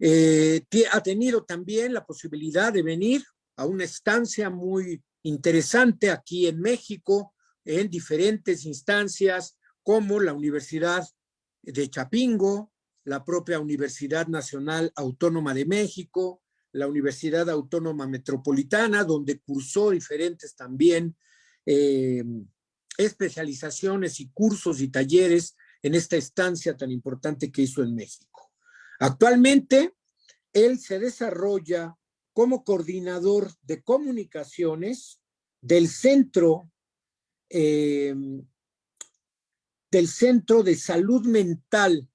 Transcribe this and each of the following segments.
Eh, ha tenido también la posibilidad de venir a una estancia muy interesante aquí en México, en diferentes instancias como la Universidad de Chapingo, la propia Universidad Nacional Autónoma de México, la Universidad Autónoma Metropolitana, donde cursó diferentes también eh, especializaciones y cursos y talleres en esta estancia tan importante que hizo en México. Actualmente, él se desarrolla como coordinador de comunicaciones del centro eh, del Centro de Salud Mental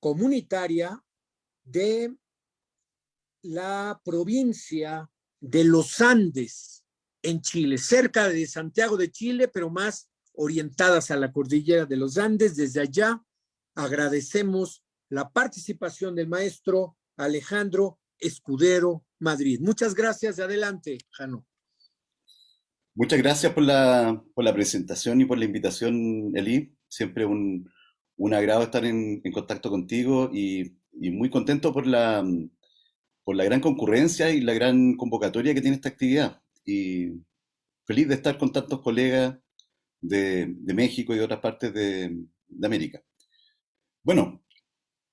Comunitaria de la provincia de los Andes en Chile, cerca de Santiago de Chile, pero más orientadas a la cordillera de los Andes. Desde allá agradecemos la participación del maestro Alejandro Escudero Madrid. Muchas gracias. Adelante, Jano. Muchas gracias por la, por la presentación y por la invitación, Eli. Siempre un, un agrado estar en, en contacto contigo y, y, muy contento por la, por la gran concurrencia y la gran convocatoria que tiene esta actividad. Y feliz de estar con tantos colegas de, de México y de otras partes de, de América. Bueno,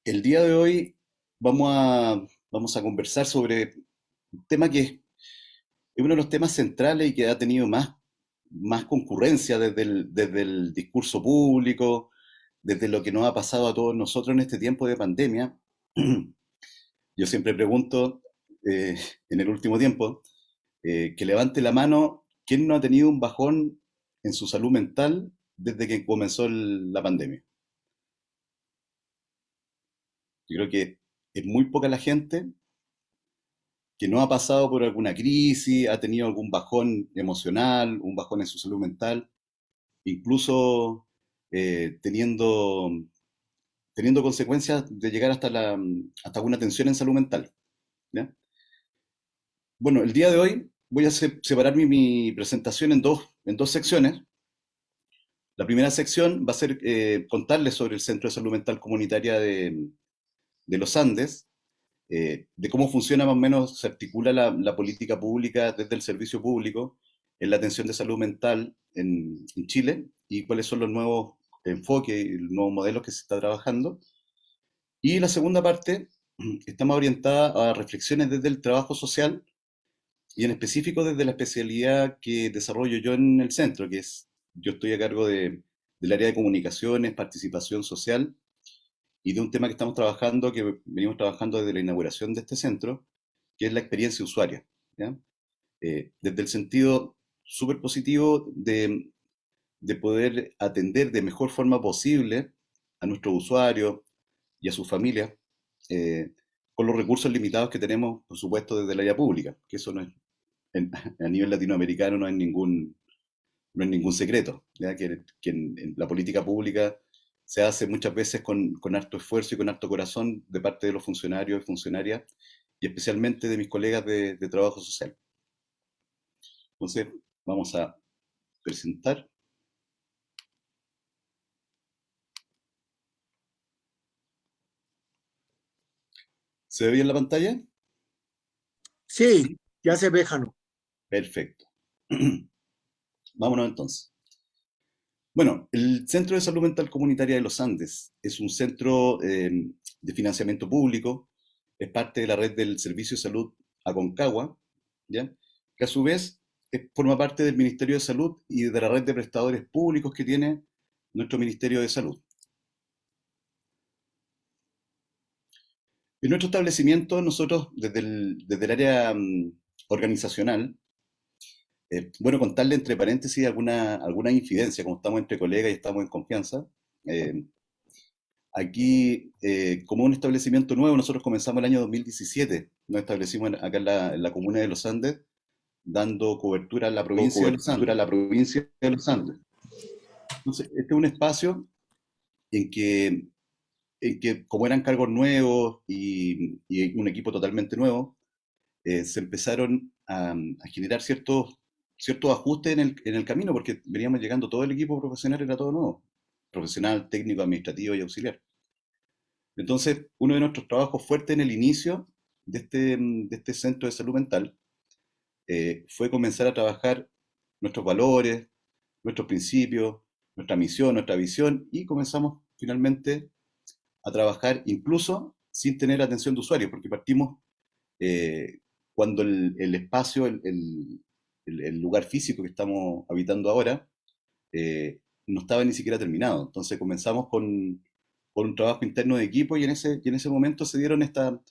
el día de hoy vamos a, vamos a conversar sobre un tema que es, uno de los temas centrales y que ha tenido más, más concurrencia desde el, desde el discurso público, desde lo que nos ha pasado a todos nosotros en este tiempo de pandemia. Yo siempre pregunto, eh, en el último tiempo, eh, que levante la mano, ¿quién no ha tenido un bajón en su salud mental desde que comenzó la pandemia? Yo creo que es muy poca la gente que no ha pasado por alguna crisis, ha tenido algún bajón emocional, un bajón en su salud mental, incluso eh, teniendo, teniendo consecuencias de llegar hasta, la, hasta alguna tensión en salud mental. Bueno, el día de hoy voy a separar mi, presentación en dos, en dos secciones. La primera sección va a ser eh, contarles sobre el Centro de Salud Mental Comunitaria de, de los Andes, eh, de cómo funciona más o menos, se articula la, política pública desde el servicio público en la atención de salud mental en, Chile y cuáles son los nuevos enfoques y los nuevos modelos que se está trabajando. Y la segunda parte está más orientada a reflexiones desde el trabajo social y en específico desde la especialidad que desarrollo yo en el centro, que es, yo estoy a cargo de, del área de comunicaciones, participación social y de un tema que estamos trabajando, que venimos trabajando desde la inauguración de este centro, que es la experiencia usuaria. Eh, desde el sentido súper positivo de, de, poder atender de mejor forma posible a nuestros usuarios y a sus familias, eh, con los recursos limitados que tenemos, por supuesto, desde el área pública, que eso no es, a nivel latinoamericano no es ningún, no es ningún secreto, Que, que en la política pública se hace muchas veces con, con, harto esfuerzo y con harto corazón de parte de los funcionarios y funcionarias, y especialmente de mis colegas de, de trabajo social. Entonces, vamos a presentar. ¿Se ve bien la pantalla? Sí, ya se ve, Jano. Perfecto. Vámonos entonces. Bueno, el Centro de Salud Mental Comunitaria de los Andes es un centro eh, de financiamiento público, es parte de la red del Servicio de Salud Aconcagua, que a su vez forma parte del Ministerio de Salud y de la red de prestadores públicos que tiene nuestro Ministerio de Salud. En nuestro establecimiento, nosotros desde el, desde el área mm, organizacional, eh, bueno, contarle entre paréntesis alguna, alguna infidencia, como estamos entre colegas y estamos en confianza. Eh, aquí, eh, como un establecimiento nuevo, nosotros comenzamos el año 2017, nos establecimos acá en la, comuna de Los Andes, dando cobertura a la provincia, de los Andes, a la provincia de Los Andes. Entonces, este es un espacio en que, en que como eran cargos nuevos y, y un equipo totalmente nuevo, se empezaron a, a generar ciertos ciertos ajustes en el, en el camino, porque veníamos llegando todo el equipo profesional, era todo nuevo, profesional, técnico, administrativo y auxiliar. Entonces, uno de nuestros trabajos fuertes en el inicio de este, de este centro de salud mental eh, fue comenzar a trabajar nuestros valores, nuestros principios, nuestra misión, nuestra visión, y comenzamos finalmente a trabajar incluso sin tener atención de usuarios, porque partimos eh, cuando el, espacio, el, el, lugar físico que estamos habitando ahora, eh, no estaba ni siquiera terminado. Entonces comenzamos con, un trabajo interno de equipo y en ese, en ese momento se dieron esta,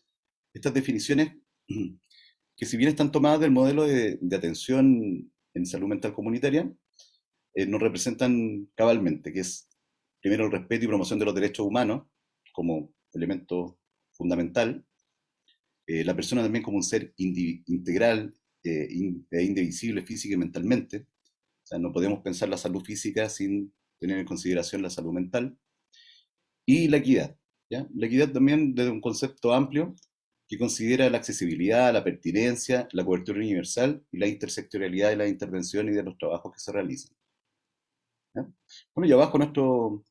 estas definiciones que si bien están tomadas del modelo de, de atención en salud mental comunitaria, eh, nos representan cabalmente, que es primero el respeto y promoción de los derechos humanos como elemento fundamental, eh, la persona también como un ser integral eh, e indivisible física y mentalmente, o sea, no podemos pensar la salud física sin tener en consideración la salud mental, y la equidad. ¿ya? La equidad también desde un concepto amplio que considera la accesibilidad, la pertinencia, la cobertura universal y la intersectorialidad de las intervenciones y de los trabajos que se realizan. Bueno, y abajo nuestro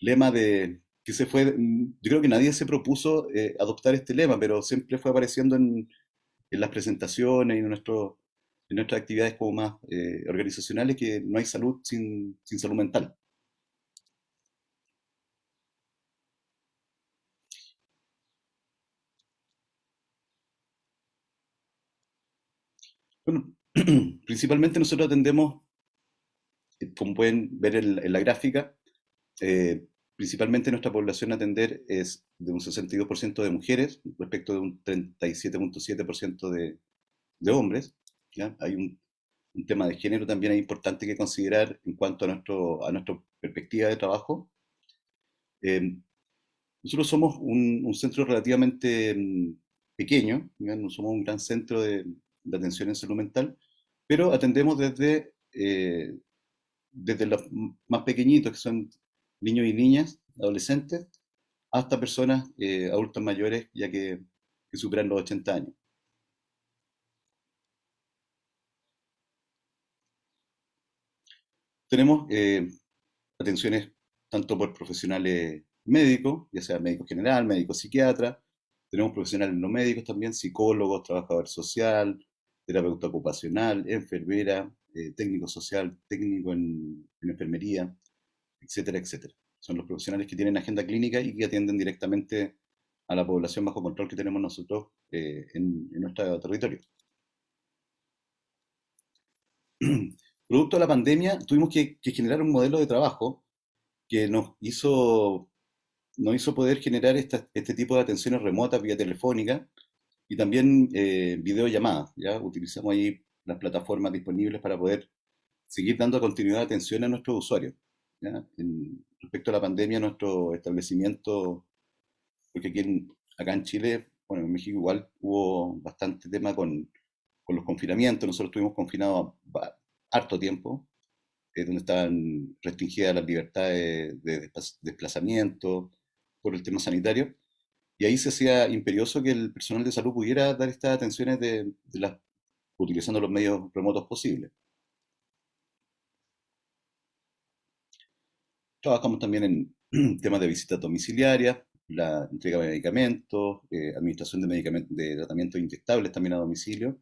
lema de que se fue, yo creo que nadie se propuso eh, adoptar este lema, pero siempre fue apareciendo en, en las presentaciones y en, nuestro, en nuestras actividades como más eh, organizacionales, que no hay salud sin, sin salud mental. Bueno, principalmente nosotros atendemos como pueden ver en, la gráfica, eh, principalmente nuestra población a atender es de un 62% de mujeres respecto de un 37.7% de, de, hombres. ¿ya? Hay un, un, tema de género también importante que considerar en cuanto a, nuestro, a nuestra perspectiva de trabajo. Eh, nosotros somos un, un, centro relativamente mm, pequeño, no somos un gran centro de, de, atención en salud mental, pero atendemos desde eh, desde los más pequeñitos, que son niños y niñas, adolescentes, hasta personas eh, adultos mayores, ya que, superan los 80 años. Tenemos eh, atenciones tanto por profesionales médicos, ya sea médico general, médico psiquiatra, tenemos profesionales no médicos también, psicólogos, trabajador social, terapeuta ocupacional, enfermera, eh, técnico social, técnico en, enfermería, etcétera, etcétera. Son los profesionales que tienen agenda clínica y que atienden directamente a la población bajo control que tenemos nosotros eh, en, nuestro territorio. Producto de la pandemia, tuvimos que, generar un modelo de trabajo que nos hizo, nos hizo poder generar este tipo de atenciones remotas vía telefónica y también eh, videollamadas. ¿ya? Utilizamos ahí las plataformas disponibles para poder seguir dando continuidad de atención a nuestros usuarios. Respecto a la pandemia, nuestro establecimiento, porque aquí acá en Chile, bueno, en México igual hubo bastante tema con, los confinamientos, nosotros estuvimos confinados harto tiempo, eh, donde estaban restringidas las libertades de desplazamiento por el tema sanitario, y ahí se hacía imperioso que el personal de salud pudiera dar estas atenciones utilizando los medios remotos posibles. Trabajamos también en temas de visitas domiciliarias, la entrega de medicamentos, eh, administración de, medicamentos, de tratamientos inyectables también a domicilio.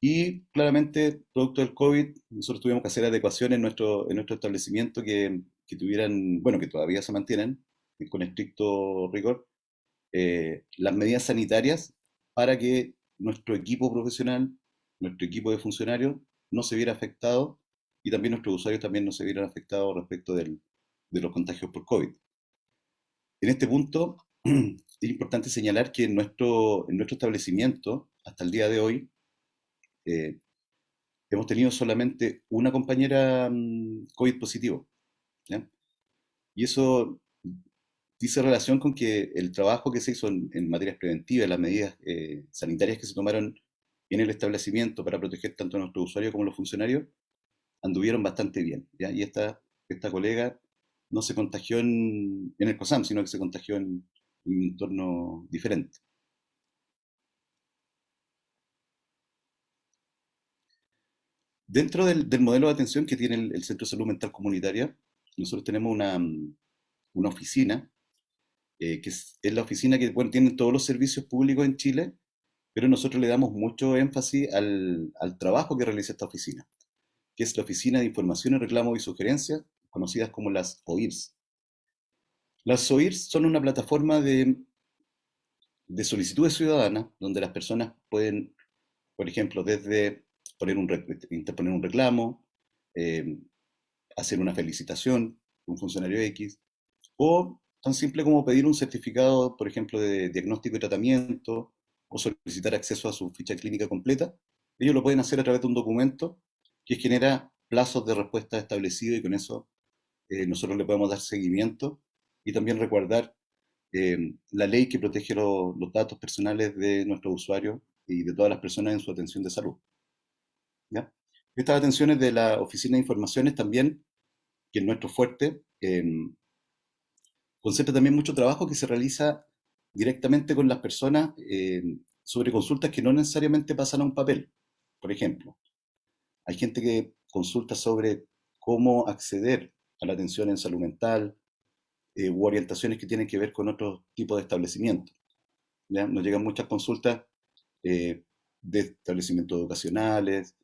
Y claramente, producto del COVID, nosotros tuvimos que hacer adecuaciones en nuestro, en nuestro establecimiento que, que tuvieran, bueno, que todavía se mantienen con estricto rigor, eh, las medidas sanitarias para que nuestro equipo profesional, nuestro equipo de funcionarios no se viera afectado y también nuestros usuarios también no se vieran afectados respecto de los contagios por COVID. En este punto, es importante señalar que en nuestro, en nuestro establecimiento, hasta el día de hoy, eh, hemos tenido solamente una compañera mm, COVID positivo. Y eso dice relación con que el trabajo que se hizo en, materias preventivas, las medidas eh, sanitarias que se tomaron en el establecimiento para proteger tanto a nuestros usuarios como a los funcionarios, anduvieron bastante bien. ¿ya? Y esta, esta colega no se contagió en, el COSAM, sino que se contagió en, un entorno diferente. Dentro del, modelo de atención que tiene el, Centro de Salud Mental Comunitaria, nosotros tenemos una, una oficina, que es, la oficina que bueno, tiene todos los servicios públicos en Chile, pero nosotros le damos mucho énfasis al, al trabajo que realiza esta oficina, que es la Oficina de Información, Reclamos y Sugerencias, conocidas como las OIRS. Las OIRS son una plataforma de, de solicitudes ciudadanas donde las personas pueden, por ejemplo, desde poner un, interponer un reclamo, eh, hacer una felicitación un funcionario X, o tan simple como pedir un certificado, por ejemplo, de diagnóstico y tratamiento, o solicitar acceso a su ficha clínica completa, ellos lo pueden hacer a través de un documento que genera plazos de respuesta establecidos y con eso eh, nosotros le podemos dar seguimiento y también recordar eh, la ley que protege los datos personales de nuestros usuarios y de todas las personas en su atención de salud. Estas atenciones de la Oficina de Informaciones también, que es nuestro fuerte, eh, concentra también mucho trabajo que se realiza directamente con las personas eh, sobre consultas que no necesariamente pasan a un papel. Por ejemplo, hay gente que consulta sobre cómo acceder a la atención en salud mental eh, u orientaciones que tienen que ver con otro tipo de establecimientos. Nos llegan muchas consultas eh, de establecimientos educacionales,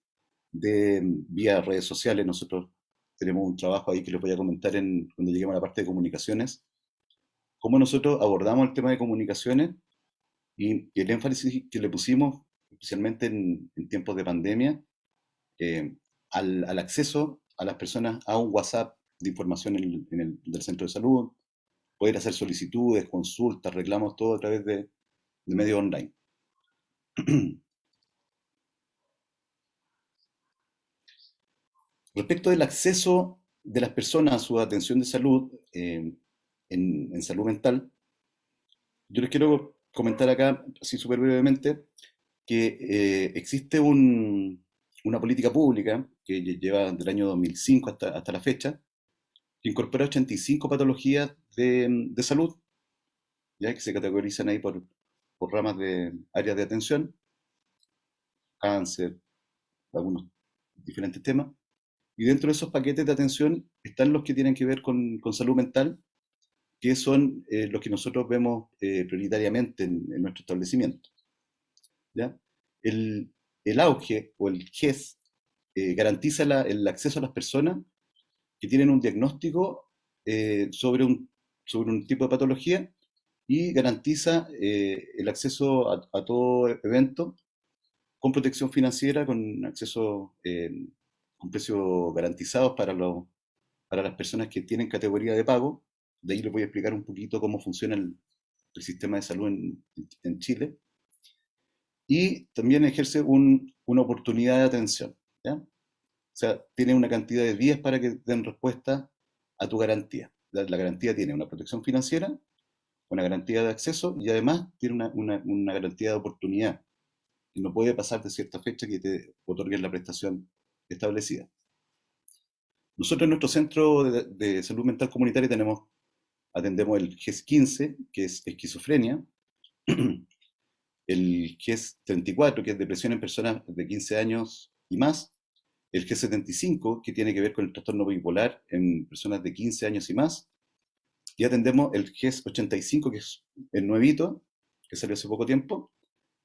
de mm, vía redes sociales. Nosotros tenemos un trabajo ahí que les voy a comentar en, cuando lleguemos a la parte de comunicaciones. Cómo nosotros abordamos el tema de comunicaciones y, el énfasis que le pusimos, especialmente en, tiempos de pandemia, eh, al, al, acceso a las personas a un WhatsApp de información en el, del centro de salud, poder hacer solicitudes, consultas, reclamos, todo a través de, de medios online. Respecto del acceso de las personas a su atención de salud eh, en, salud mental, yo les quiero comentar acá, así súper brevemente, que eh, existe una política pública que lleva del año 2005 hasta, hasta la fecha, que incorpora 85 patologías de, de salud, ya que se categorizan ahí por, por ramas de áreas de atención, cáncer, algunos diferentes temas. Y dentro de esos paquetes de atención están los que tienen que ver con, con salud mental, que son eh, los que nosotros vemos eh, prioritariamente en, nuestro establecimiento. ¿ya? El, el, auge o el GES eh, garantiza el acceso a las personas que tienen un diagnóstico eh, sobre, un, tipo de patología y garantiza eh, el acceso a, todo evento con protección financiera, con acceso con precios garantizados para, para las personas que tienen categoría de pago. De ahí les voy a explicar un poquito cómo funciona el, sistema de salud en, Chile. Y también ejerce un, una oportunidad de atención. ¿ya? O sea, tiene una cantidad de días para que den respuesta a tu garantía. La, garantía tiene una protección financiera, una garantía de acceso y además tiene una, una, garantía de oportunidad. No puede pasar de cierta fecha que te otorguen la prestación establecida. Nosotros en nuestro centro de, salud mental comunitaria tenemos, atendemos el GES 15, que es esquizofrenia, el GES 34, que es depresión en personas de 15 años y más, el G75, que tiene que ver con el trastorno bipolar en personas de 15 años y más, y atendemos el G85, que es el nuevito, que salió hace poco tiempo,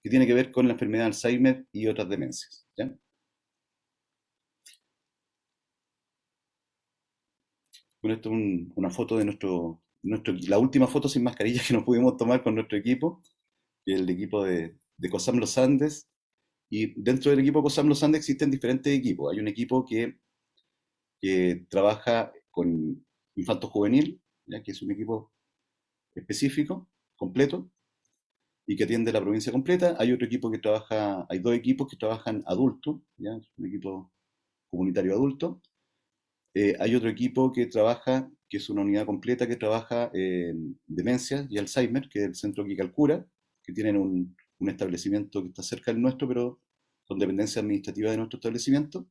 que tiene que ver con la enfermedad de Alzheimer y otras demencias. Bueno, esto es una foto de nuestro, nuestro, la última foto sin mascarilla que nos pudimos tomar con nuestro equipo, el equipo de, de COSAM Los Andes, y dentro del equipo COSAM Los Andes existen diferentes equipos. Hay un equipo que, que trabaja con infanto juvenil, ¿ya? que es un equipo específico, completo, y que atiende la provincia completa. Hay otro equipo que trabaja, hay dos equipos que trabajan adulto, ¿ya? un equipo comunitario adulto. Eh, hay otro equipo que trabaja, que es una unidad completa que trabaja en demencia y Alzheimer, que es el centro que calcula, que tienen un, un establecimiento que está cerca del nuestro, pero con dependencia administrativa de nuestro establecimiento,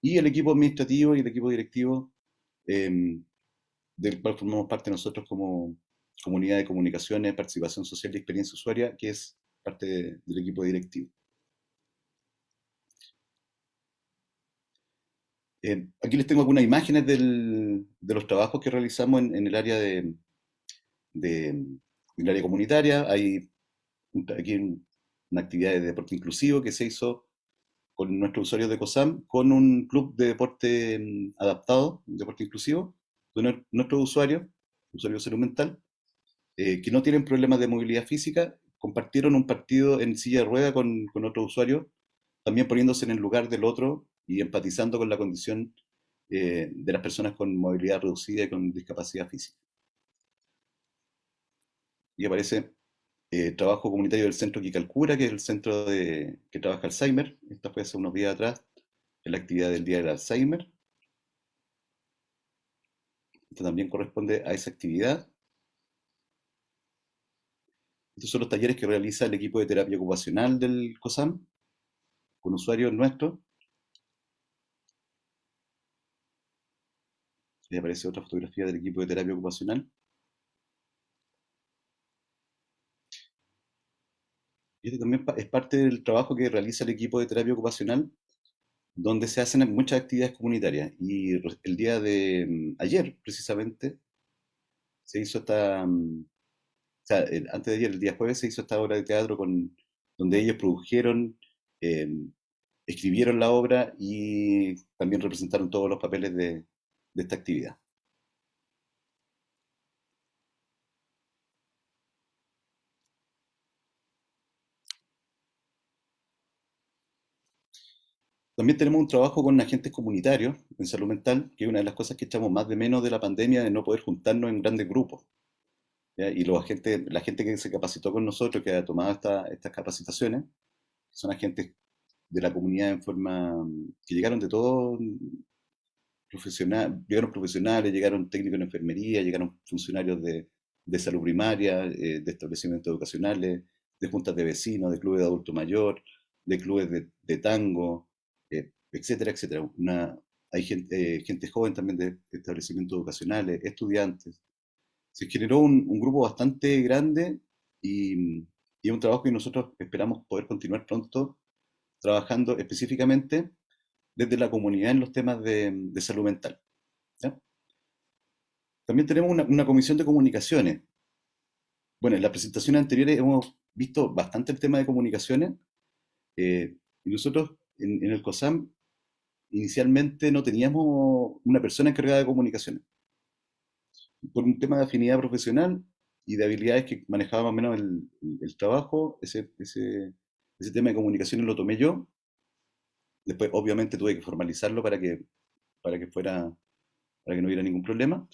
y el equipo administrativo y el equipo directivo em, del cual formamos parte nosotros como comunidad de comunicaciones, participación social y experiencia usuaria, que es parte del equipo directivo. Eh, aquí les tengo algunas imágenes del, de los trabajos que realizamos en, el área de, el área comunitaria. Hay aquí una actividad de deporte inclusivo que se hizo con nuestros usuarios de COSAM, con un club de deporte mm, adaptado, deporte inclusivo, de nuestros usuarios, usuarios de salud mental, eh, que no tienen problemas de movilidad física, compartieron un partido en silla de rueda con, con otro usuario, también poniéndose en el lugar del otro y empatizando con la condición eh, de las personas con movilidad reducida y con discapacidad física. Y aparece eh, trabajo comunitario del centro Quicalcura, que es el centro de, que trabaja Alzheimer. Esta fue hace unos días atrás, en la actividad del Día del Alzheimer. Esto también corresponde a esa actividad. Estos son los talleres que realiza el equipo de terapia ocupacional del COSAM, con usuarios nuestros. Y aparece otra fotografía del equipo de terapia ocupacional. Y este también es parte del trabajo que realiza el equipo de terapia ocupacional, donde se hacen muchas actividades comunitarias. Y el día de mm, ayer, precisamente, se hizo esta, mm, o sea, antes de ayer, el día jueves, se hizo esta obra de teatro con, donde ellos produjeron, em, escribieron la obra y también representaron todos los papeles de esta actividad. También tenemos un trabajo con agentes comunitarios en salud mental, que es una de las cosas que echamos más de menos de la pandemia, de no poder juntarnos en grandes grupos. Y los agentes, la gente que se capacitó con nosotros, que ha tomado estas capacitaciones, son agentes de la comunidad en forma que llegaron de todo, profesional, llegaron profesionales, llegaron técnicos en enfermería, llegaron funcionarios de, de salud primaria, eh, de establecimientos educacionales, de juntas de vecinos, de clubes de adulto mayor, de clubes de, de tango, etcétera, etcétera. Una, hay gente, eh, gente joven también de, establecimientos educacionales, estudiantes. Se generó un, grupo bastante grande y, y, un trabajo que nosotros esperamos poder continuar pronto trabajando específicamente desde la comunidad en los temas de, salud mental. También tenemos una, una, comisión de comunicaciones. Bueno, en las presentaciones anteriores hemos visto bastante el tema de comunicaciones eh, y nosotros en, el COSAM inicialmente no teníamos una persona encargada de comunicaciones. Por un tema de afinidad profesional y de habilidades que manejaba más o menos el, trabajo, ese, ese, ese, tema de comunicaciones lo tomé yo. Después, obviamente, tuve que formalizarlo para que, para que fuera, para que no hubiera ningún problema.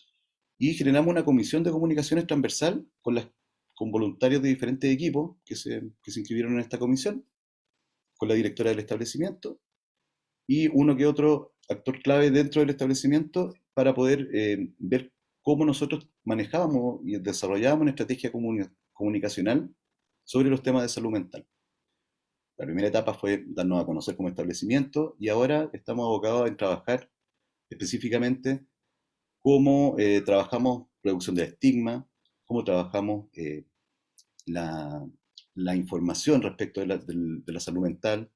Y generamos una comisión de comunicaciones transversal con, las, con voluntarios de diferentes equipos que se, que se inscribieron en esta comisión con la directora del establecimiento y uno que otro actor clave dentro del establecimiento para poder eh, ver cómo nosotros manejábamos y desarrollábamos una estrategia comunicacional sobre los temas de salud mental. La primera etapa fue darnos a conocer como establecimiento y ahora estamos abocados en trabajar específicamente cómo eh, trabajamos reducción del estigma, cómo trabajamos eh, la, la información respecto de la, de, la salud mental.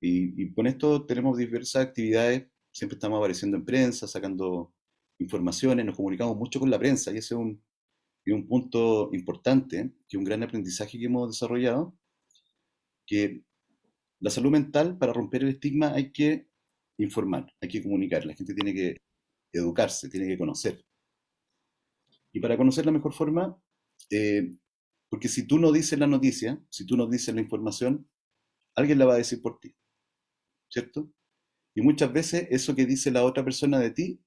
Y, con esto tenemos diversas actividades, siempre estamos apareciendo en prensa, sacando informaciones, nos comunicamos mucho con la prensa y ese es un, un punto importante, que un gran aprendizaje que hemos desarrollado, que la salud mental, para romper el estigma, hay que informar, hay que comunicar, la gente tiene que educarse, tiene que conocer. Y para conocer la mejor forma, eh, porque si tú no dices la noticia, si tú no dices la información, alguien la va a decir por ti. ¿Cierto? Y muchas veces eso que dice la otra persona de ti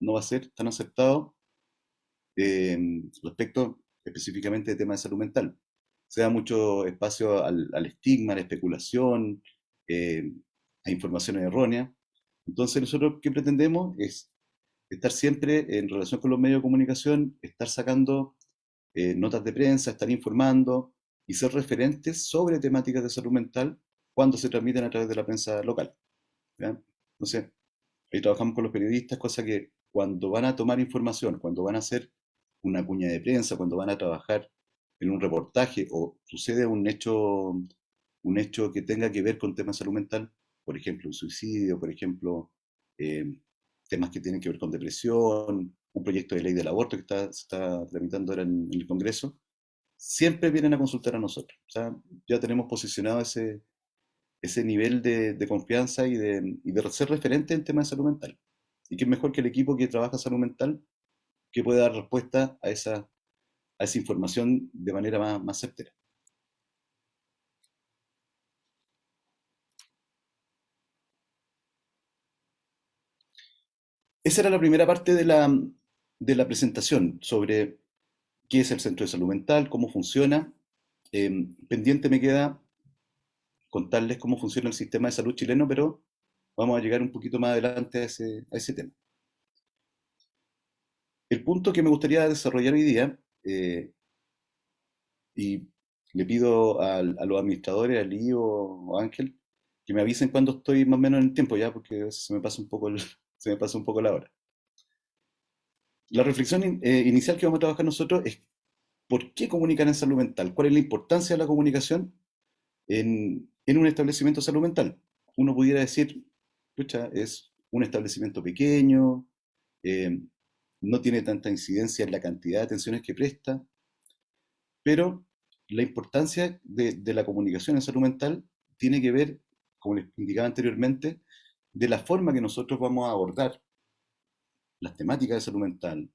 no va a ser tan aceptado eh, respecto específicamente de temas de salud mental. Se da mucho espacio al, estigma, a la especulación, eh, a informaciones erróneas. Entonces nosotros qué pretendemos es estar siempre en relación con los medios de comunicación, estar sacando eh, notas de prensa, estar informando y ser referentes sobre temáticas de salud mental cuando se transmiten a través de la prensa local. Entonces, ahí trabajamos con los periodistas, cosa que cuando van a tomar información, cuando van a hacer una cuña de prensa, cuando van a trabajar en un reportaje o sucede un hecho, un hecho que tenga que ver con temas de salud mental, por ejemplo, un suicidio, por ejemplo, temas que tienen que ver con depresión, un proyecto de ley del aborto que está, se está tramitando ahora en, el Congreso, siempre vienen a consultar a nosotros. O sea, ya tenemos posicionado ese, ese nivel de, confianza y de, ser referente en temas de salud mental. Y que es mejor que el equipo que trabaja salud mental que pueda dar respuesta a esa, información de manera más, más certera. Esa era la primera parte de la, de la presentación sobre qué es el Centro de Salud Mental, cómo funciona. Em, pendiente me queda contarles cómo funciona el sistema de salud chileno, pero vamos a llegar un poquito más adelante a ese, a ese tema. El punto que me gustaría desarrollar hoy día, eh, y le pido a, los administradores, a Lío o, Ángel, que me avisen cuando estoy más o menos en el tiempo ya, porque se me pasa un poco se me pasa un poco la hora. La reflexión eh, inicial que vamos a trabajar nosotros es por qué comunicar en salud mental, cuál es la importancia de la comunicación en, un establecimiento de salud mental. Uno pudiera decir, pucha, es un establecimiento pequeño, eh, no tiene tanta incidencia en la cantidad de atenciones que presta, pero la importancia de, de la comunicación en salud mental tiene que ver, como les indicaba anteriormente, de la forma que nosotros vamos a abordar las temáticas de salud mental,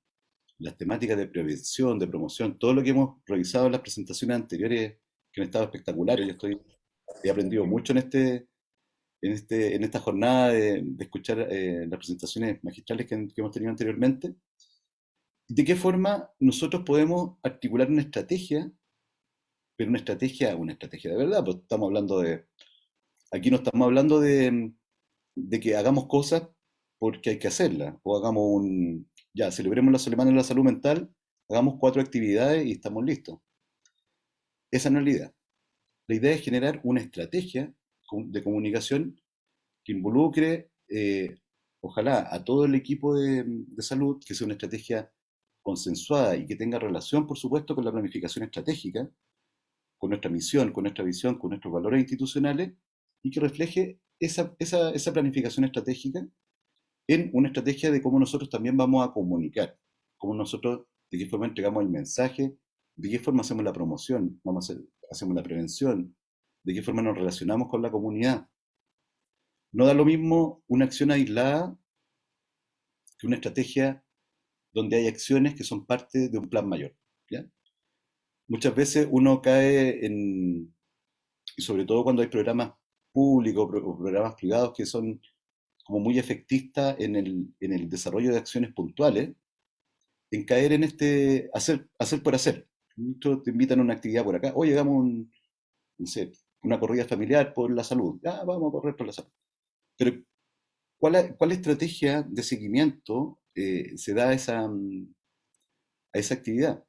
las temáticas de prevención, de promoción, todo lo que hemos revisado en las presentaciones anteriores, que han estado espectaculares. Yo estoy, he aprendido mucho en, este, en, este, en esta jornada de, escuchar eh, las presentaciones magistrales que, hemos tenido anteriormente. ¿De qué forma nosotros podemos articular una estrategia, pero una estrategia, una estrategia de verdad? Pues estamos hablando de, aquí no estamos hablando de, de que hagamos cosas porque hay que hacerlas, o hagamos un, ya, celebremos la Semana de la Salud Mental, hagamos cuatro actividades y estamos listos. Esa no es la idea. La idea es generar una estrategia de comunicación que involucre, eh, ojalá, a todo el equipo de, salud, que sea una estrategia consensuada y que tenga relación, por supuesto, con la planificación estratégica, con nuestra misión, con nuestra visión, con nuestros valores institucionales, y que refleje esa, esa planificación estratégica en una estrategia de cómo nosotros también vamos a comunicar, cómo nosotros, de qué forma entregamos el mensaje, de qué forma hacemos la promoción, hacemos la prevención, de qué forma nos relacionamos con la comunidad. No da lo mismo una acción aislada que una estrategia donde hay acciones que son parte de un plan mayor. Muchas veces uno cae en, sobre todo cuando hay programas públicos, programas privados que son como muy efectistas en el, desarrollo de acciones puntuales, en caer en este hacer por hacer. Muchos te invitan a una actividad por acá, oye, hagamos un, no sé, una corrida familiar por la salud. Ya, vamos a correr por la salud. Pero, ¿cuál, cuál estrategia de seguimiento eh, se da a esa, a esa actividad?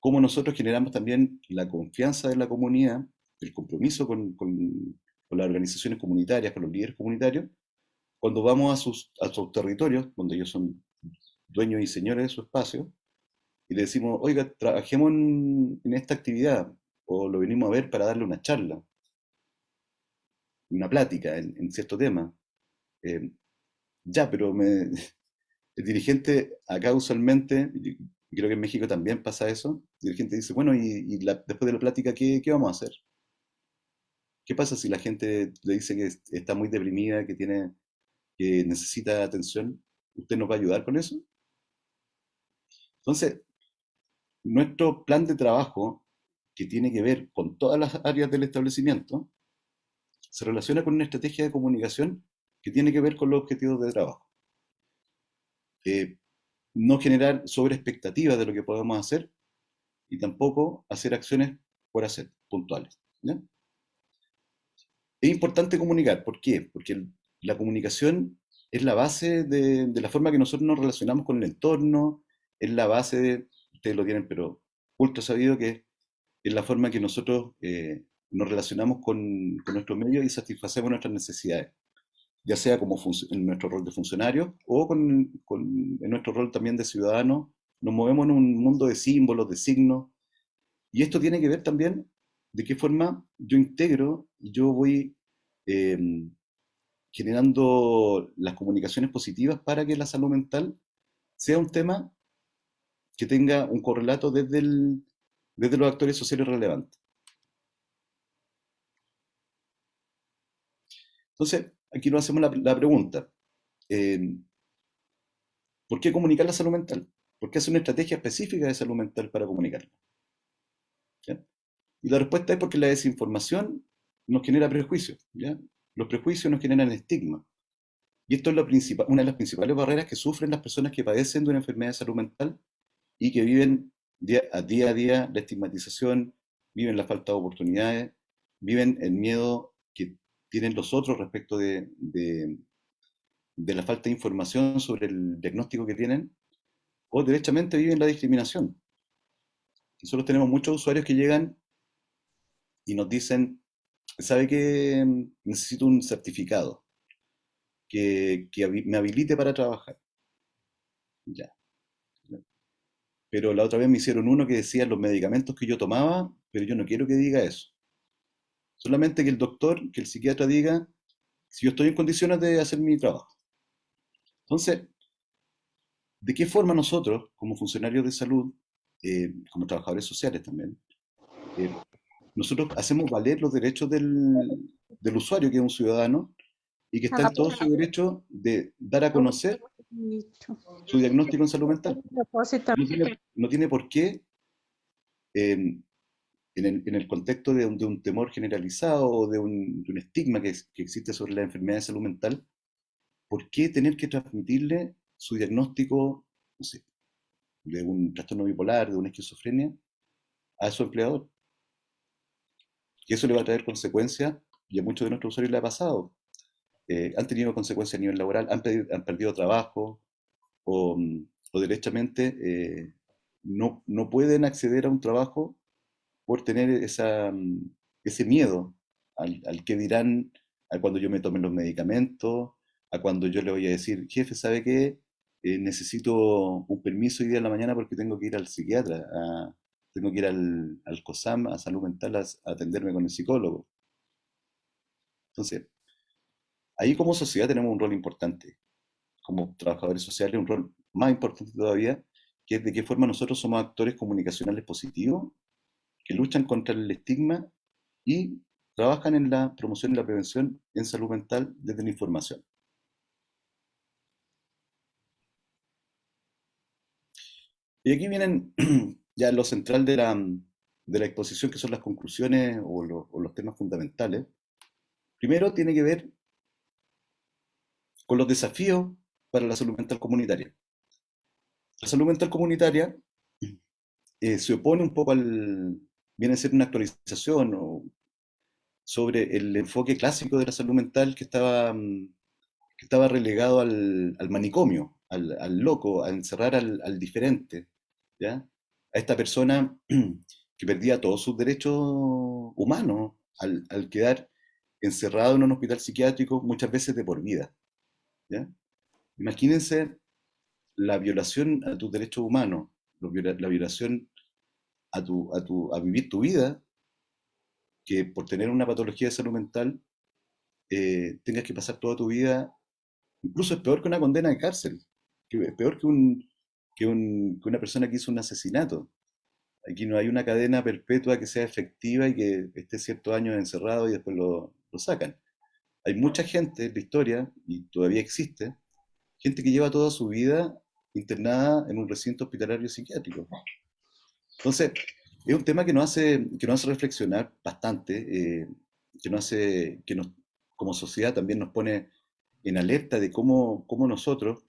¿Cómo nosotros generamos también la confianza de la comunidad, el compromiso con, con las organizaciones comunitarias, con los líderes comunitarios, cuando vamos a sus, a sus territorios, donde ellos son dueños y señores de su espacio, y le decimos, oiga, trabajemos en, esta actividad, o lo venimos a ver para darle una charla, una plática en, cierto tema. Eh, ya, pero me, el dirigente acá usualmente, creo que en México también pasa eso, el dirigente dice, bueno, y, después de la plática, ¿qué, ¿qué, vamos a hacer? ¿Qué pasa si la gente le dice que está muy deprimida, que, tiene, que necesita atención? ¿Usted nos va a ayudar con eso? Entonces, nuestro plan de trabajo, que tiene que ver con todas las áreas del establecimiento, se relaciona con una estrategia de comunicación que tiene que ver con los objetivos de trabajo. Eh, no generar sobre expectativas de lo que podemos hacer y tampoco hacer acciones por hacer, puntuales. Es importante comunicar, ¿por qué? Porque la comunicación es la base de, la forma que nosotros nos relacionamos con el entorno, es la base, de, ustedes lo tienen, pero ultra sabido que es la forma que nosotros eh, nos relacionamos con, con nuestros medios y satisfacemos nuestras necesidades, ya sea como en nuestro rol de funcionario o con, en nuestro rol también de ciudadano, nos movemos en un mundo de símbolos, de signos, y esto tiene que ver también de qué forma yo integro y yo voy em, generando las comunicaciones positivas para que la salud mental sea un tema que tenga un correlato desde, los actores sociales relevantes. Entonces, aquí nos hacemos la, pregunta, eh, ¿por qué comunicar la salud mental? ¿Por qué hacer una estrategia específica de salud mental para comunicarla? Y la respuesta es porque la desinformación nos genera prejuicios. Los prejuicios nos generan estigma. Y esto es una de las principales barreras que sufren las personas que padecen de una enfermedad de salud mental y que viven día a día, a día la estigmatización, viven la falta de oportunidades, viven el miedo que tienen los otros respecto de, de, la falta de información sobre el diagnóstico que tienen, o derechamente viven la discriminación. Nosotros tenemos muchos usuarios que llegan y nos dicen, ¿sabe que necesito un certificado que, que me habilite para trabajar? Ya. Pero la otra vez me hicieron uno que decía los medicamentos que yo tomaba, pero yo no quiero que diga eso. Solamente que el doctor, que el psiquiatra diga si yo estoy en condiciones de hacer mi trabajo. Entonces, ¿de qué forma nosotros, como funcionarios de salud, eh, como trabajadores sociales también, eh, nosotros hacemos valer los derechos del, del, usuario, que es un ciudadano, y que está en todo su derecho de dar a conocer su diagnóstico en salud mental. No tiene, por qué, em, en, el, en, el, contexto de un, de un, temor generalizado o de un, de un estigma que, que, existe sobre la enfermedad de salud mental, ¿por qué tener que transmitirle su diagnóstico, no sé, de un trastorno bipolar, de una esquizofrenia, a su empleador? Y eso le va a traer consecuencias, y a muchos de nuestros usuarios le ha pasado. Eh, han tenido consecuencias a nivel laboral, han, han perdido trabajo o, o derechamente eh, no, no, pueden acceder a un trabajo por tener esa, ese miedo al, al, que dirán a cuando yo me tome los medicamentos, a cuando yo le voy a decir, jefe, ¿sabe qué? Eh, necesito un permiso hoy día en la mañana porque tengo que ir al psiquiatra, tengo que ir al, al COSAM, a salud mental, a atenderme con el psicólogo. Entonces, Ahí como sociedad tenemos un rol importante, como trabajadores sociales, un rol más importante todavía, que es de qué forma nosotros somos actores comunicacionales positivos, que luchan contra el estigma y trabajan en la promoción y la prevención en salud mental desde la información. Y aquí vienen ya lo central de la, de la exposición, que son las conclusiones o, o los temas fundamentales. Primero tiene que ver con los desafíos para la salud mental comunitaria. La salud mental comunitaria eh, se opone un poco al, viene a ser una actualización sobre el enfoque clásico de la salud mental que estaba, mm, que estaba relegado al, manicomio, al, loco, a encerrar al, diferente, ¿ya? a esta persona que perdía todos sus derechos humanos al, al quedar encerrado en un hospital psiquiátrico muchas veces de por vida. Imagínense la violación a tus derechos humanos, la violación a, tu, a, vivir tu vida, que por tener una patología de salud mental eh, tengas que pasar toda tu vida, incluso es peor que una condena de cárcel, es peor que, un, que, un, que una persona que hizo un asesinato. Aquí no hay una cadena perpetua que sea efectiva y que esté ciertos años encerrado y después lo sacan hay mucha gente en la historia, y todavía existe, gente que lleva toda su vida internada en un recinto hospitalario psiquiátrico. Entonces, es un tema que nos hace, que nos hace reflexionar bastante, eh, que, nos hace, que como sociedad también nos pone en alerta de cómo, cómo nosotros,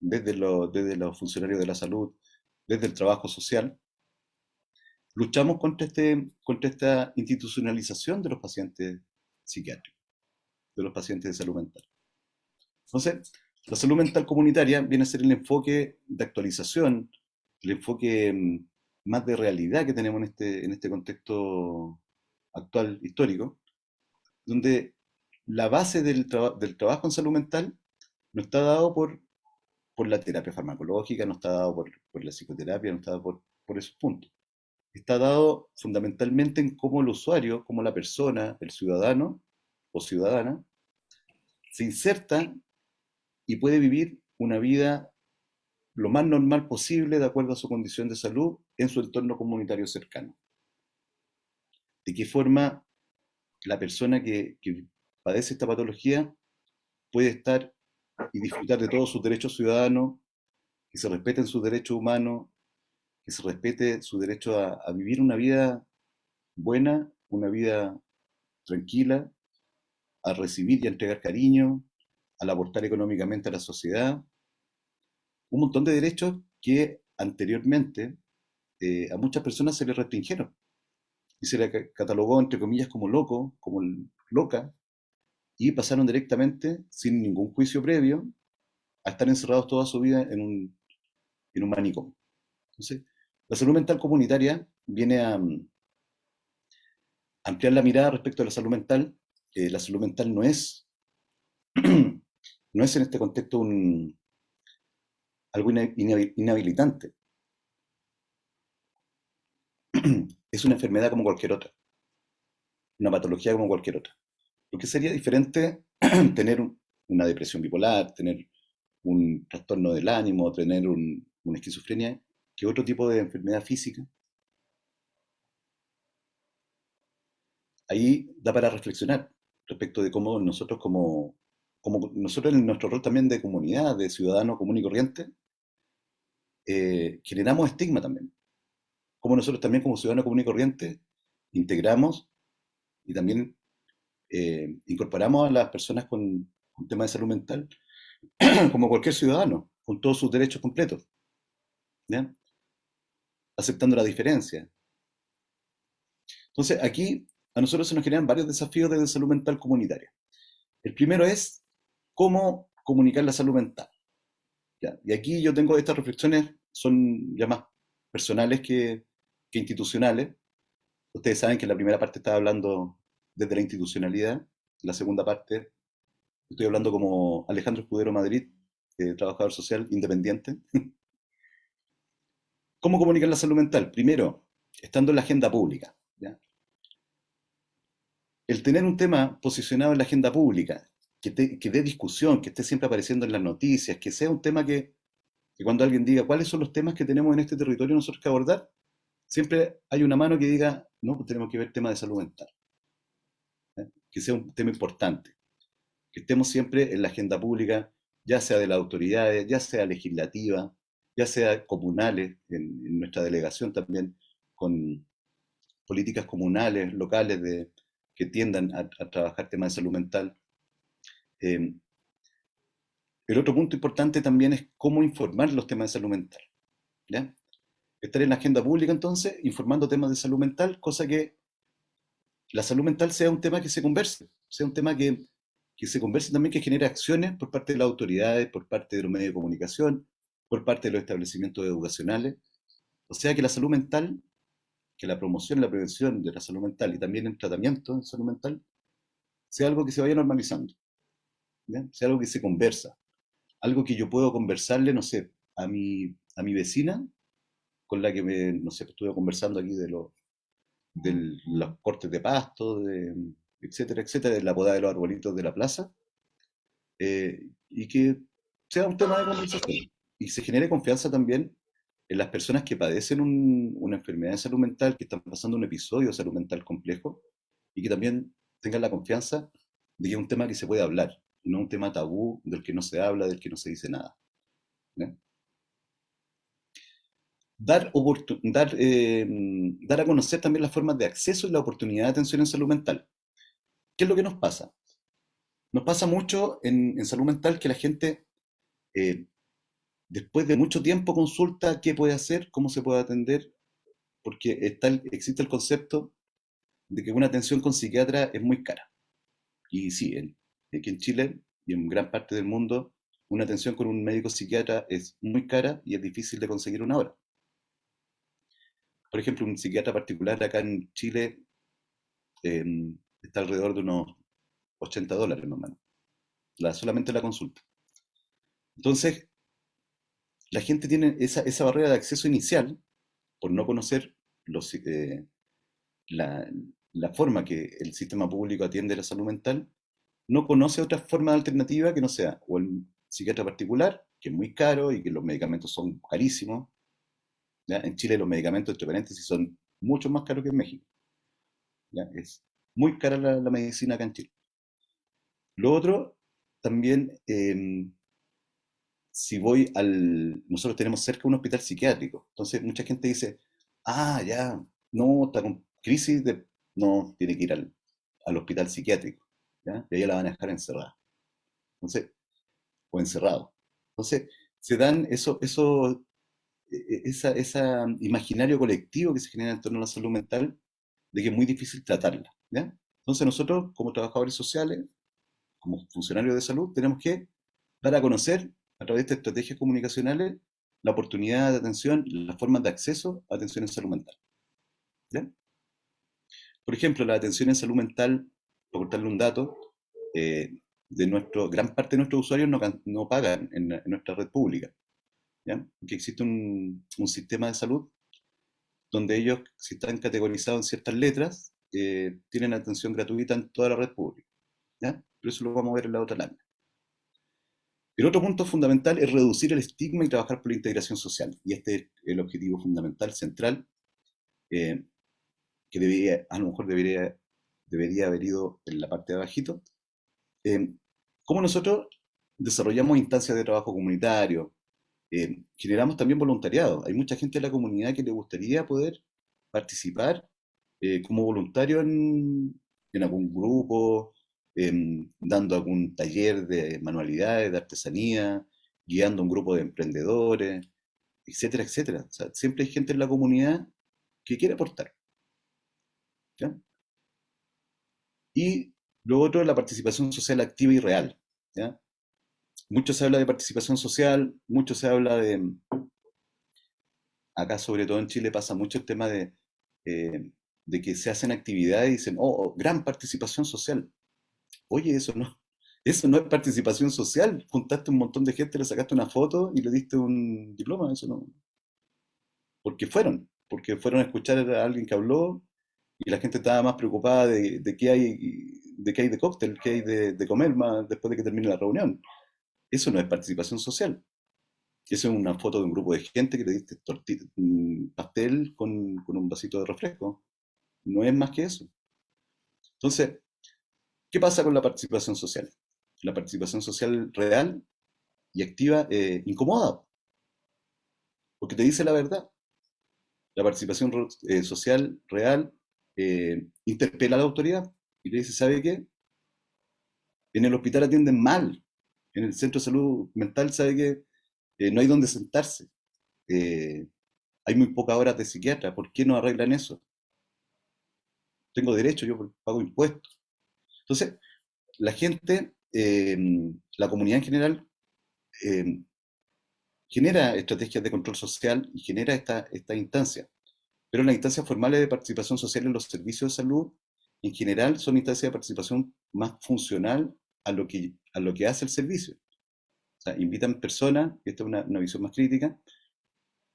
desde, desde los funcionarios de la salud, desde el trabajo social, luchamos contra, este, contra esta institucionalización de los pacientes psiquiátricos de los pacientes de salud mental. Entonces, la salud mental comunitaria viene a ser el enfoque de actualización, el enfoque mm, más de realidad que tenemos en este, en este contexto actual histórico, donde la base del, del trabajo en salud mental no está dado por, por la terapia farmacológica, no está dado por, por la psicoterapia, no está dado por, por esos puntos. Está dado fundamentalmente en cómo el usuario, cómo la persona, el ciudadano o ciudadana, se inserta y puede vivir una vida lo más normal posible de acuerdo a su condición de salud en su entorno comunitario cercano. ¿De qué forma la persona que, padece esta patología puede estar y disfrutar de todos sus derechos ciudadanos, que se respeten sus derechos humanos, que se respete su derecho a vivir una vida buena, una vida tranquila, a recibir y a entregar cariño, al aportar económicamente a la sociedad. Un montón de derechos que anteriormente eh, a muchas personas se les restringieron y se les catalogó, entre comillas, como loco, como loca, y pasaron directamente, sin ningún juicio previo, a estar encerrados toda su vida en un, en un manicomio. Entonces, la salud mental comunitaria viene a, ampliar la mirada respecto a la salud mental. La salud mental no es, no es en este contexto un, algo inhabilitante. Es una enfermedad como cualquier otra, una patología como cualquier otra. Lo que sería diferente tener una depresión bipolar, tener un trastorno del ánimo, tener una esquizofrenia, que otro tipo de enfermedad física ahí da para reflexionar respecto de cómo nosotros como, como nosotros en nuestro rol también de comunidad, de ciudadano común y corriente, eh, generamos estigma también. Como nosotros también como ciudadano común y corriente integramos y también eh, incorporamos a las personas con, un tema de salud mental como cualquier ciudadano, con todos sus derechos completos, aceptando la diferencia. Entonces, aquí a nosotros se nos generan varios desafíos de salud mental comunitaria. El primero es cómo comunicar la salud mental. Y aquí yo tengo estas reflexiones, son ya más personales que, institucionales. Ustedes saben que la primera parte estaba hablando desde la institucionalidad, la segunda parte estoy hablando como Alejandro Escudero Madrid, eh, trabajador social independiente. ¿Cómo comunicar la salud mental? Primero, estando en la agenda pública el tener un tema posicionado en la agenda pública, que, dé discusión, que esté siempre apareciendo en las noticias, que sea un tema que, cuando alguien diga cuáles son los temas que tenemos en este territorio nosotros que abordar, siempre hay una mano que diga, no, pues tenemos que ver tema de salud mental. Que sea un tema importante. Que estemos siempre en la agenda pública, ya sea de las autoridades, ya sea legislativa, ya sea comunales, en nuestra delegación también, con políticas comunales, locales de, que tiendan a, trabajar temas de salud mental. Em, el otro punto importante también es cómo informar los temas de salud mental. Estar en la agenda pública entonces, informando temas de salud mental, cosa que la salud mental sea un tema que se converse, sea un tema que, que se converse también, que genere acciones por parte de las autoridades, por parte de los medios de comunicación, por parte de los establecimientos educacionales. O sea que la salud mental que la promoción y la prevención de la salud mental y también el tratamiento de salud mental sea algo que se vaya normalizando, sea algo que se conversa, algo que yo puedo conversarle, no sé, a mi, a mi vecina, con la que me, no sé, estuve conversando aquí de, los de los cortes de pasto, de, etcétera, etcétera, de la poda de los arbolitos de la plaza, eh, y que sea un tema de conversación. Y se genere confianza también en las personas que padecen una enfermedad de salud mental, que están pasando un episodio de salud mental complejo, y que también tengan la confianza de que es un tema que se puede hablar, no un tema tabú del que no se habla, del que no se dice nada. Dar, dar, eh, dar a conocer también las formas de acceso y la oportunidad de atención en salud mental. ¿Qué es lo que nos pasa? Nos pasa mucho en, salud mental que la gente eh, después de mucho tiempo consulta qué puede hacer, cómo se puede atender, porque está existe el concepto de que una atención con psiquiatra es muy cara. Y sí, aquí en Chile y en gran parte del mundo, una atención con un médico psiquiatra es muy cara y es difícil de conseguir una hora. Por ejemplo, un psiquiatra particular acá en Chile em, está alrededor de unos 80 dólares más la, solamente la consulta. Entonces, la gente tiene esa, barrera de acceso inicial por no conocer eh, la, forma que el sistema público atiende la salud mental, no conoce otra forma alternativa que no sea o el psiquiatra particular, que es muy caro y que los medicamentos son carísimos. En Chile los medicamentos, entre paréntesis, son mucho más caros que en México. Es muy cara la, medicina acá en Chile. Lo otro, también, em, si voy al... Nosotros tenemos cerca un hospital psiquiátrico, entonces mucha gente dice, ah, ya, no, está con crisis de... No, tiene que ir al, al hospital psiquiátrico, ¿ya? y ahí la van a dejar encerrada. Entonces, o encerrado. Entonces, se dan eso, eso, e, e, esa, esa imaginario colectivo que se genera en torno a la salud mental de que es muy difícil tratarla. ¿ya? Entonces nosotros, como trabajadores sociales, como funcionarios de salud, tenemos que dar a conocer a través de estrategias comunicacionales la oportunidad de atención, las formas de acceso a atención en salud mental. Por ejemplo, la atención en salud mental, por contarle un dato, eh, de nuestro, gran parte de nuestros usuarios no, no pagan en, nuestra red pública. ¿ya? Que existe un, un, sistema de salud donde ellos, si están categorizados en ciertas letras, eh, tienen atención gratuita en toda la red pública. ¿ya? Pero eso lo vamos a ver en la otra lámina. El otro punto fundamental es reducir el estigma y trabajar por la integración social. Y este es el objetivo fundamental, central, eh, que debería, a lo mejor debería, debería haber ido en la parte de abajito. Eh, ¿Cómo nosotros desarrollamos instancias de trabajo comunitario? Eh, generamos también voluntariado. Hay mucha gente de la comunidad que le gustaría poder participar eh, como voluntario en, algún grupo, em, dando algún taller de manualidades, de artesanía, guiando un grupo de emprendedores, etcétera, etcétera. siempre hay gente en la comunidad que quiere aportar. Y lo otro es la participación social activa y real. Mucho se habla de participación social, mucho se habla de... Acá, sobre todo en Chile, pasa mucho el tema de, eh, de que se hacen actividades y dicen, oh, oh, gran participación social. Oye, eso no, eso no es participación social. Juntaste un montón de gente, le sacaste una foto y le diste un diploma. Eso no. Porque fueron, porque fueron a escuchar a alguien que habló y la gente estaba más preocupada de, de qué hay de qué hay de cóctel, qué hay de, comer más después de que termine la reunión. Eso no es participación social. Eso es una foto de un grupo de gente que le diste pastel con, con un vasito de refresco. No es más que eso. Entonces, ¿qué pasa con la participación social? La participación social real y activa eh, incomoda, porque te dice la verdad. La participación eh, social real eh, interpela a la autoridad y le dice, ¿sabe qué? En el hospital atienden mal, en el centro de salud mental, ¿sabe qué? Eh, no hay donde sentarse. Hay muy pocas horas de psiquiatra, ¿por qué no arreglan eso? Tengo derecho, yo pago impuestos. Entonces, la gente, la comunidad en general, genera estrategias de control social y genera esta, instancia. Pero las instancias formales de participación social en los servicios de salud, en general, son instancias de participación más funcional a lo que, a lo que hace el servicio. O sea, invitan personas, esta es una, visión más crítica,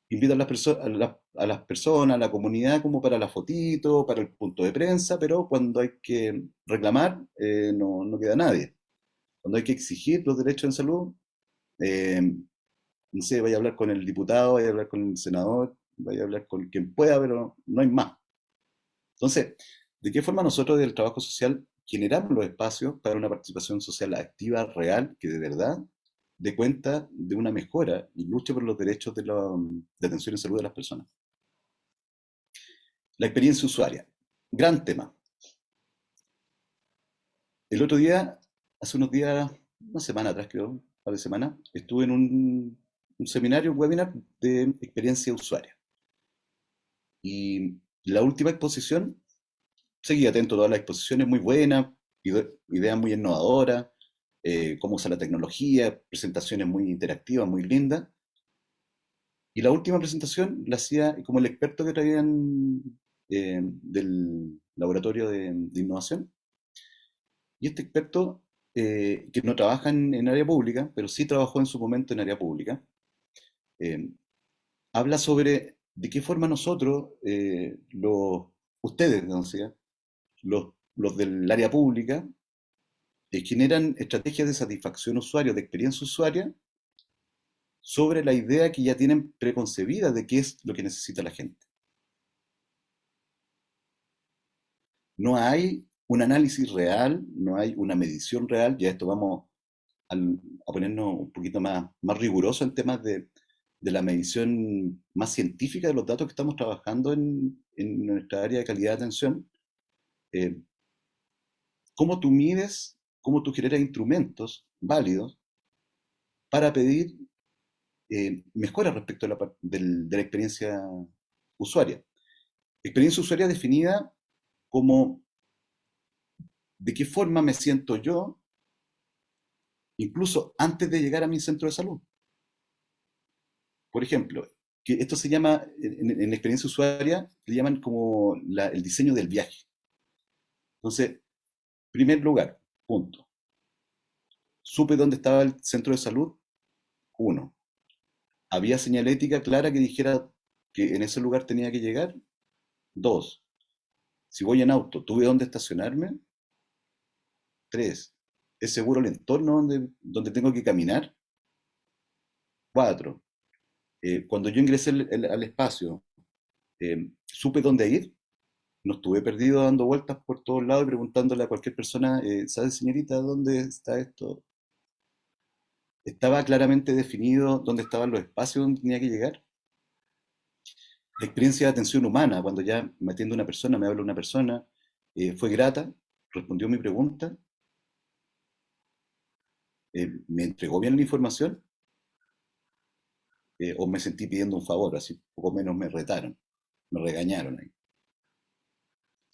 invitan las, a, a las personas, a la comunidad, como para la fotito, para el punto de prensa, pero cuando hay que reclamar, eh, no, no, queda nadie. Cuando hay que exigir los derechos en salud, eh, no sé, vaya a hablar con el diputado, vaya a hablar con el senador, vaya a hablar con quien pueda, pero no hay más. Entonces, ¿de qué forma nosotros del trabajo social generamos los espacios para una participación social activa, real, que de verdad dé cuenta de una mejora y luche por los derechos de, la, de atención y salud de las personas? La experiencia usuaria. Gran tema. El otro día, hace unos días, una semana atrás creo, un par de semanas, estuve en un, seminario, un webinar de experiencia usuaria. Y la última exposición, seguí atento a todas las exposiciones, muy buenas, ideas muy innovadoras, eh, cómo usa la tecnología, presentaciones muy interactivas, muy lindas. Y la última presentación la hacía como el experto que traían eh, del laboratorio de, innovación. Y este experto, eh, que no trabaja en, área pública, pero sí trabajó en su momento en área pública, habla sobre de qué forma nosotros, eh, los, ustedes, los, los del área pública, generan estrategias de satisfacción usuario, de experiencia usuaria, sobre la idea que ya tienen preconcebida de qué es lo que necesita la gente. No hay un análisis real, no hay una medición real, ya esto vamos a, ponernos un poquito más, más riguroso en temas de, la medición más científica de los datos que estamos trabajando en, nuestra área de calidad de atención. Eh, ¿Cómo tú mides, cómo tú generas instrumentos válidos para pedir eh, mejoras respecto de la experiencia usuaria? Experiencia usuaria definida como de qué forma me siento yo, incluso antes de llegar a mi centro de salud. Por ejemplo, esto se llama, en, la experiencia usuaria, le llaman como el diseño del viaje. Entonces, primer lugar, punto. Supe dónde estaba el centro de salud, uno. Había señalética clara que dijera que en ese lugar tenía que llegar, dos. Si voy en auto, ¿tuve dónde estacionarme? Tres, ¿es seguro el entorno donde, donde tengo que caminar? Cuatro, eh, cuando yo ingresé al espacio, eh, ¿supe dónde ir? No estuve perdido dando vueltas por todos lados y preguntándole a cualquier persona, eh, ¿sabe señorita dónde está esto? ¿Estaba claramente definido dónde estaban los espacios donde tenía que llegar? La experiencia de atención humana, cuando ya me atiende una persona, me habla una persona, fue grata, respondió mi pregunta, eh, ¿me entregó bien la información? Eh, ¿O me sentí pidiendo un favor? Así poco menos me retaron, me regañaron ahí.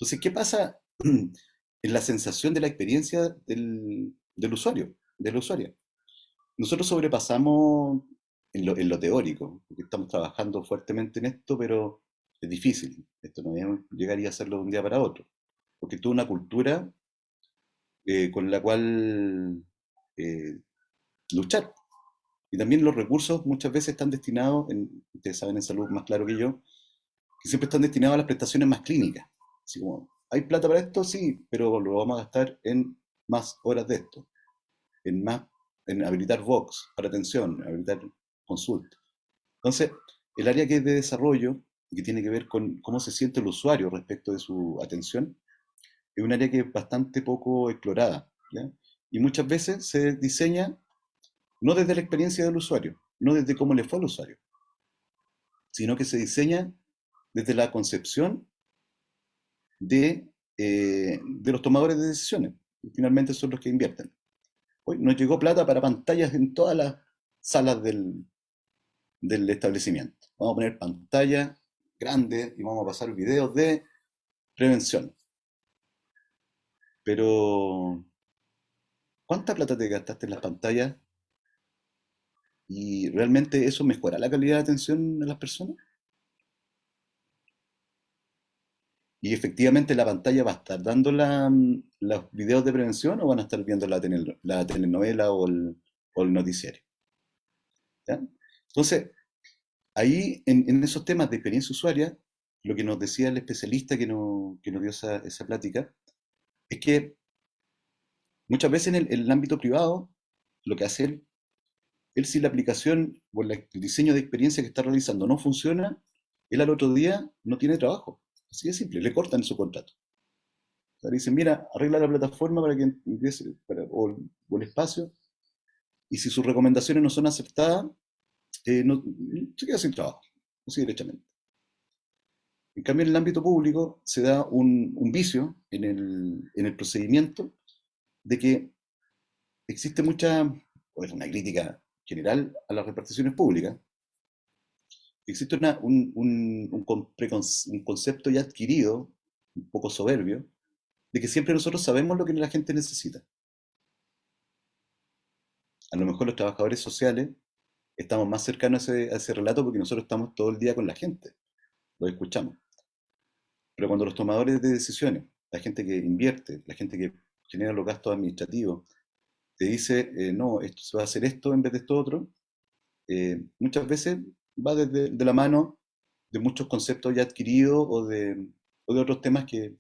Entonces, ¿qué pasa en la sensación de la experiencia del, usuario, de la usuaria? Nosotros sobrepasamos en lo, teórico, porque estamos trabajando fuertemente en esto, pero es difícil. Esto no llegaría a hacerlo de un día para otro, porque toda una cultura eh, con la cual eh, luchar. Y también los recursos muchas veces están destinados, ustedes saben en salud más claro que yo, que siempre están destinados a las prestaciones más clínicas. Así como, ¿hay plata para esto? Sí, pero lo vamos a gastar en más horas de esto, en más, en habilitar Vox para atención, habilitar consulta. Entonces, el área que es de desarrollo, que tiene que ver con cómo se siente el usuario respecto de su atención, es un área que es bastante poco explorada. Y muchas veces se diseña no desde la experiencia del usuario, no desde cómo le fue al usuario, sino que se diseña desde la concepción de, eh, de los tomadores de decisiones. finalmente son los que invierten. Hoy nos llegó plata para pantallas en todas las salas del, del establecimiento. Vamos a poner pantallas grandes y vamos a pasar videos de prevención. Pero ¿Cuánta plata te gastaste en las pantallas? ¿Y realmente eso mejora la calidad de atención de las personas? ¿Y efectivamente la pantalla va a estar dando los videos de prevención o van a estar viendo la, telenovela o el, noticiario? Entonces, ahí en, esos temas de experiencia usuaria, lo que nos decía el especialista que, nos dio esa, esa plática, es que Muchas veces en el, ámbito privado, lo que hace él, él si la aplicación o el diseño de experiencia que está realizando no funciona, él al otro día no tiene trabajo. Así de simple, le cortan su contrato. O sea, dicen, mira, arregla la plataforma para que empiece, o, el espacio, y si sus recomendaciones no son aceptadas, eh, se queda sin trabajo, así derechamente. En cambio, en el ámbito público se da un, vicio en el, en el procedimiento de que existe mucha, o es una crítica general a las reparticiones públicas, existe un, un, concepto ya adquirido, un poco soberbio, de que siempre nosotros sabemos lo que la gente necesita. A lo mejor los trabajadores sociales estamos más cercanos a ese, a ese relato porque nosotros estamos todo el día con la gente, lo escuchamos. Pero cuando los tomadores de decisiones, la gente que invierte, la gente que genera los gastos administrativos, te dice, eh, no, esto, se va a hacer esto en vez de esto otro, eh, muchas veces va desde de la mano de muchos conceptos ya adquiridos o de, otros temas que,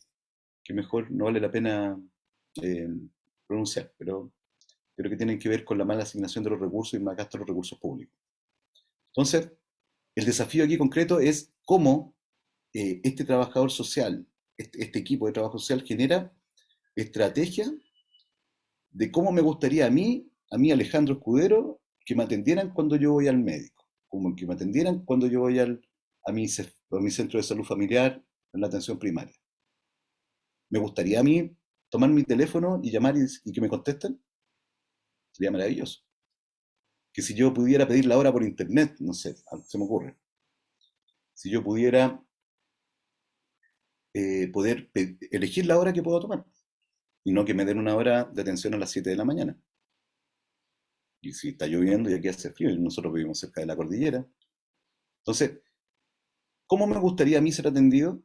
mejor no vale la pena eh, pronunciar, pero creo que tienen que ver con la mala asignación de los recursos y más gasto de los recursos públicos. Entonces, el desafío aquí concreto es cómo eh, este trabajador social, este, este, equipo de trabajo social genera estrategia de cómo me gustaría a mí, a mí Alejandro Escudero, que me atendieran cuando yo voy al médico, como que me atendieran cuando yo voy al, a, mi, centro de salud familiar en la atención primaria. Me gustaría a mí tomar mi teléfono y llamar y, que me contesten. Sería maravilloso. Que si yo pudiera pedir la hora por internet, no sé, se me ocurre. Si yo pudiera eh, poder elegir la hora que puedo tomar y no que me den una hora de atención a las 7 de la mañana. Y si está lloviendo y aquí hace frío, y nosotros vivimos cerca de la cordillera. Entonces, ¿cómo me gustaría a mí ser atendido?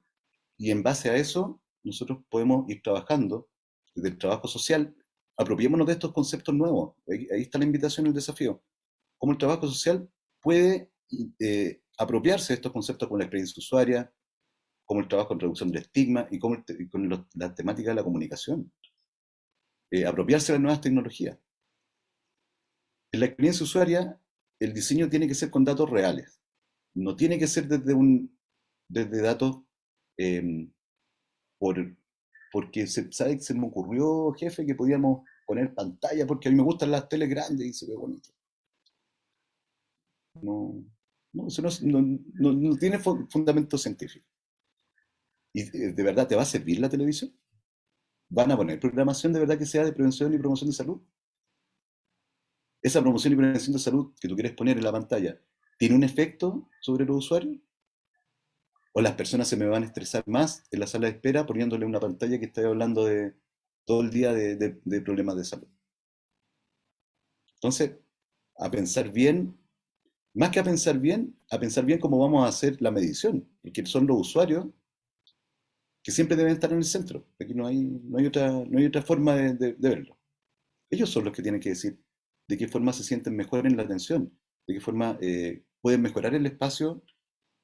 Y en base a eso, nosotros podemos ir trabajando desde el trabajo social. Apropiémonos de estos conceptos nuevos. Ahí, está la invitación, el desafío. ¿Cómo el trabajo social puede eh, apropiarse de estos conceptos con la experiencia usuaria, como el trabajo en reducción del estigma y, con la temática de la comunicación. Eh, apropiarse de las nuevas tecnologías. En la experiencia usuaria, el diseño tiene que ser con datos reales. No tiene que ser desde, un, desde datos em, por, porque se, ¿sabe? se me ocurrió, jefe, que podíamos poner pantalla porque a mí me gustan las teles grandes y se ve bonito. No, no, eso no, no, no tiene fundamento científico. ¿Y de verdad te va a servir la televisión? ¿Van a poner programación de verdad que sea de prevención y promoción de salud? ¿Esa promoción y prevención de salud que tú quieres poner en la pantalla tiene un efecto sobre los usuarios? ¿O las personas se me van a estresar más en la sala de espera poniéndole una pantalla que está hablando de todo el día de, de problemas de salud? Entonces, a pensar bien, más que a pensar bien, a pensar bien cómo vamos a hacer la medición, porque son los usuarios que siempre deben estar en el centro. Aquí no hay, no hay, otra, no hay otra forma de, verlo. Ellos son los que tienen que decir de qué forma se sienten mejor en la atención, de qué forma eh, pueden mejorar el espacio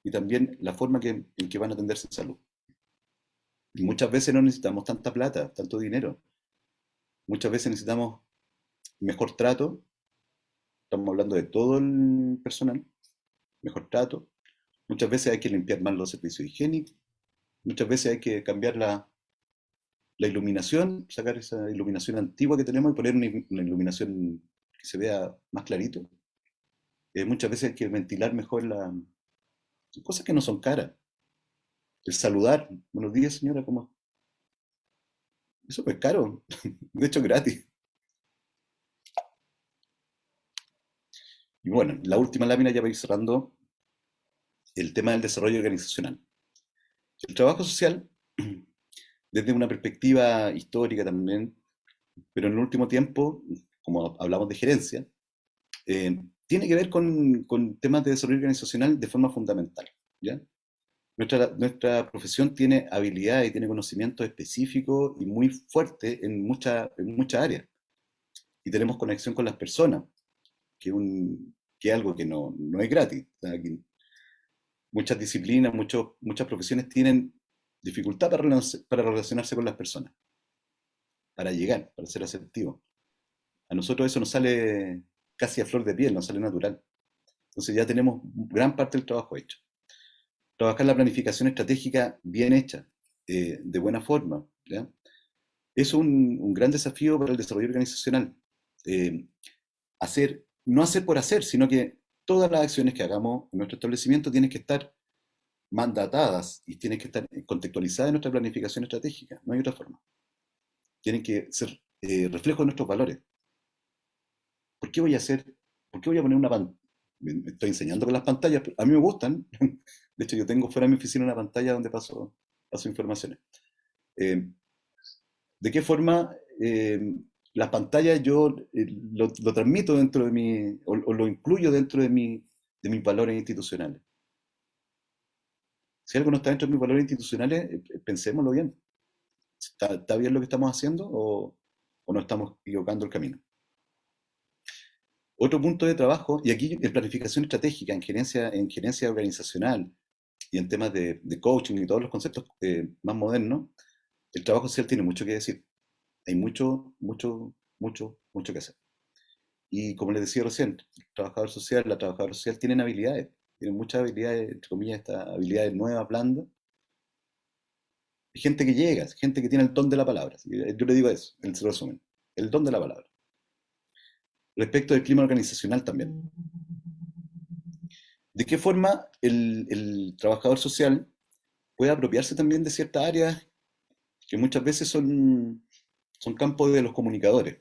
y también la forma en que van a atenderse en salud. Y muchas veces no necesitamos tanta plata, tanto dinero. Muchas veces necesitamos mejor trato. Estamos hablando de todo el personal. Mejor trato. Muchas veces hay que limpiar más los servicios higiénicos. Muchas veces hay que cambiar la, la iluminación, sacar esa iluminación antigua que tenemos y poner una, iluminación que se vea más clarito. Eh, muchas veces hay que ventilar mejor la... cosas que no son caras. El saludar, buenos días señora, ¿cómo? Eso es caro, de hecho gratis. Y bueno, la última lámina ya para ir cerrando, el tema del desarrollo organizacional. El trabajo social, desde una perspectiva histórica también, pero en el último tiempo, como hablamos de gerencia, eh, tiene que ver con, temas de desarrollo organizacional de forma fundamental. ¿ya? Nuestra, nuestra profesión tiene habilidad y tiene conocimiento específico y muy fuerte en, muchas en muchas áreas. Y tenemos conexión con las personas, que, que es algo que no, no es gratis muchas disciplinas, muchas profesiones tienen dificultad para, para relacionarse con las personas, para llegar, para ser asertivo. A nosotros eso nos sale casi a flor de piel, nos sale natural. Entonces ya tenemos gran parte del trabajo hecho. Trabajar la planificación estratégica bien hecha, eh, de buena forma, es un, gran desafío para el desarrollo organizacional. Eh, hacer, no hacer por hacer, sino que todas las acciones que hagamos en nuestro establecimiento tienen que estar mandatadas y tienen que estar contextualizadas en nuestra planificación estratégica. No hay otra forma. Tienen que ser eh, reflejo de nuestros valores. ¿Por qué voy a hacer, por qué voy a poner una pantalla? Me estoy enseñando con las pantallas, a mí me gustan. De hecho, yo tengo fuera de mi oficina una pantalla donde paso, paso informaciones. Eh, ¿De qué forma eh, las pantallas yo eh, lo, transmito dentro de mi, o, lo incluyo dentro de, mi, de mis valores institucionales. Si algo no está dentro de mis valores institucionales, pensémoslo bien. ¿Está, bien lo que estamos haciendo o, o nos estamos equivocando el camino? Otro punto de trabajo, y aquí en planificación estratégica, en gerencia, en gerencia organizacional y en temas de, coaching y todos los conceptos más modernos, el trabajo social tiene mucho que decir hay mucho, mucho, mucho, mucho que hacer. Y como les decía recién, el trabajador social, la trabajadora social tienen habilidades, tienen muchas habilidades, entre comillas, estas habilidades nuevas, blandas. Gente que llega, gente que tiene el don de la palabra. Yo le digo eso, en resumen, el don de la palabra. Respecto del clima organizacional también. ¿De qué forma el, trabajador social puede apropiarse también de ciertas áreas que muchas veces son, campos de los comunicadores?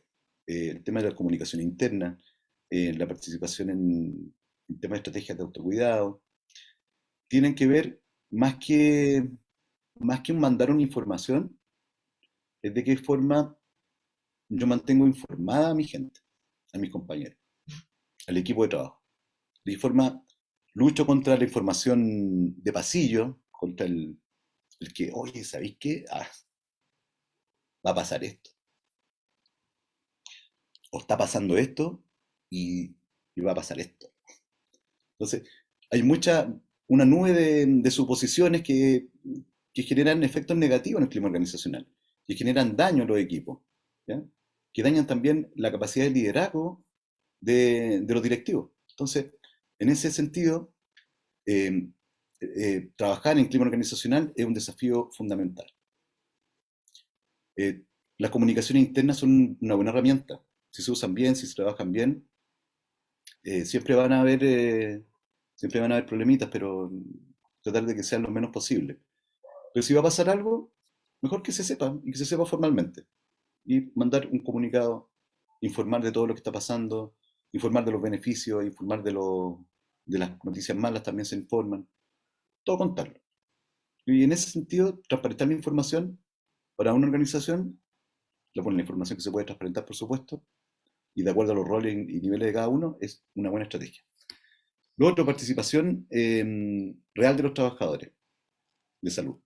Eh, el tema de la comunicación interna, eh, la participación en, el tema de estrategias de autocuidado, tienen que ver más que, más que mandar una información, es de qué forma yo mantengo informada a mi gente, a mis compañeros, al equipo de trabajo. De forma lucho contra la información de pasillo, contra el, el que, oye, ¿sabéis qué? Ah, va a pasar esto o está pasando esto y, va a pasar esto. Entonces, hay mucha, una nube de, suposiciones que, generan efectos negativos en el clima organizacional, que generan daño a los equipos, que dañan también la capacidad de liderazgo de, los directivos. Entonces, en ese sentido, eh, eh, trabajar en clima organizacional es un desafío fundamental. Eh, las comunicaciones internas son una buena herramienta, si se usan bien, si se trabajan bien, siempre van a haber siempre van a haber problemitas, pero tratar de que sean lo menos posible. Pero si va a pasar algo, mejor que se sepa y que se sepa formalmente. Y mandar un comunicado, informar de todo lo que está pasando, informar de los beneficios, informar de, de las noticias malas también se informan. Todo contarlo. Y en ese sentido, transparentar la información para una organización, la información que se puede transparentar, por supuesto, y de acuerdo a los roles y niveles de cada uno, es una buena estrategia. Lo otro, participación em, real de los trabajadores de salud.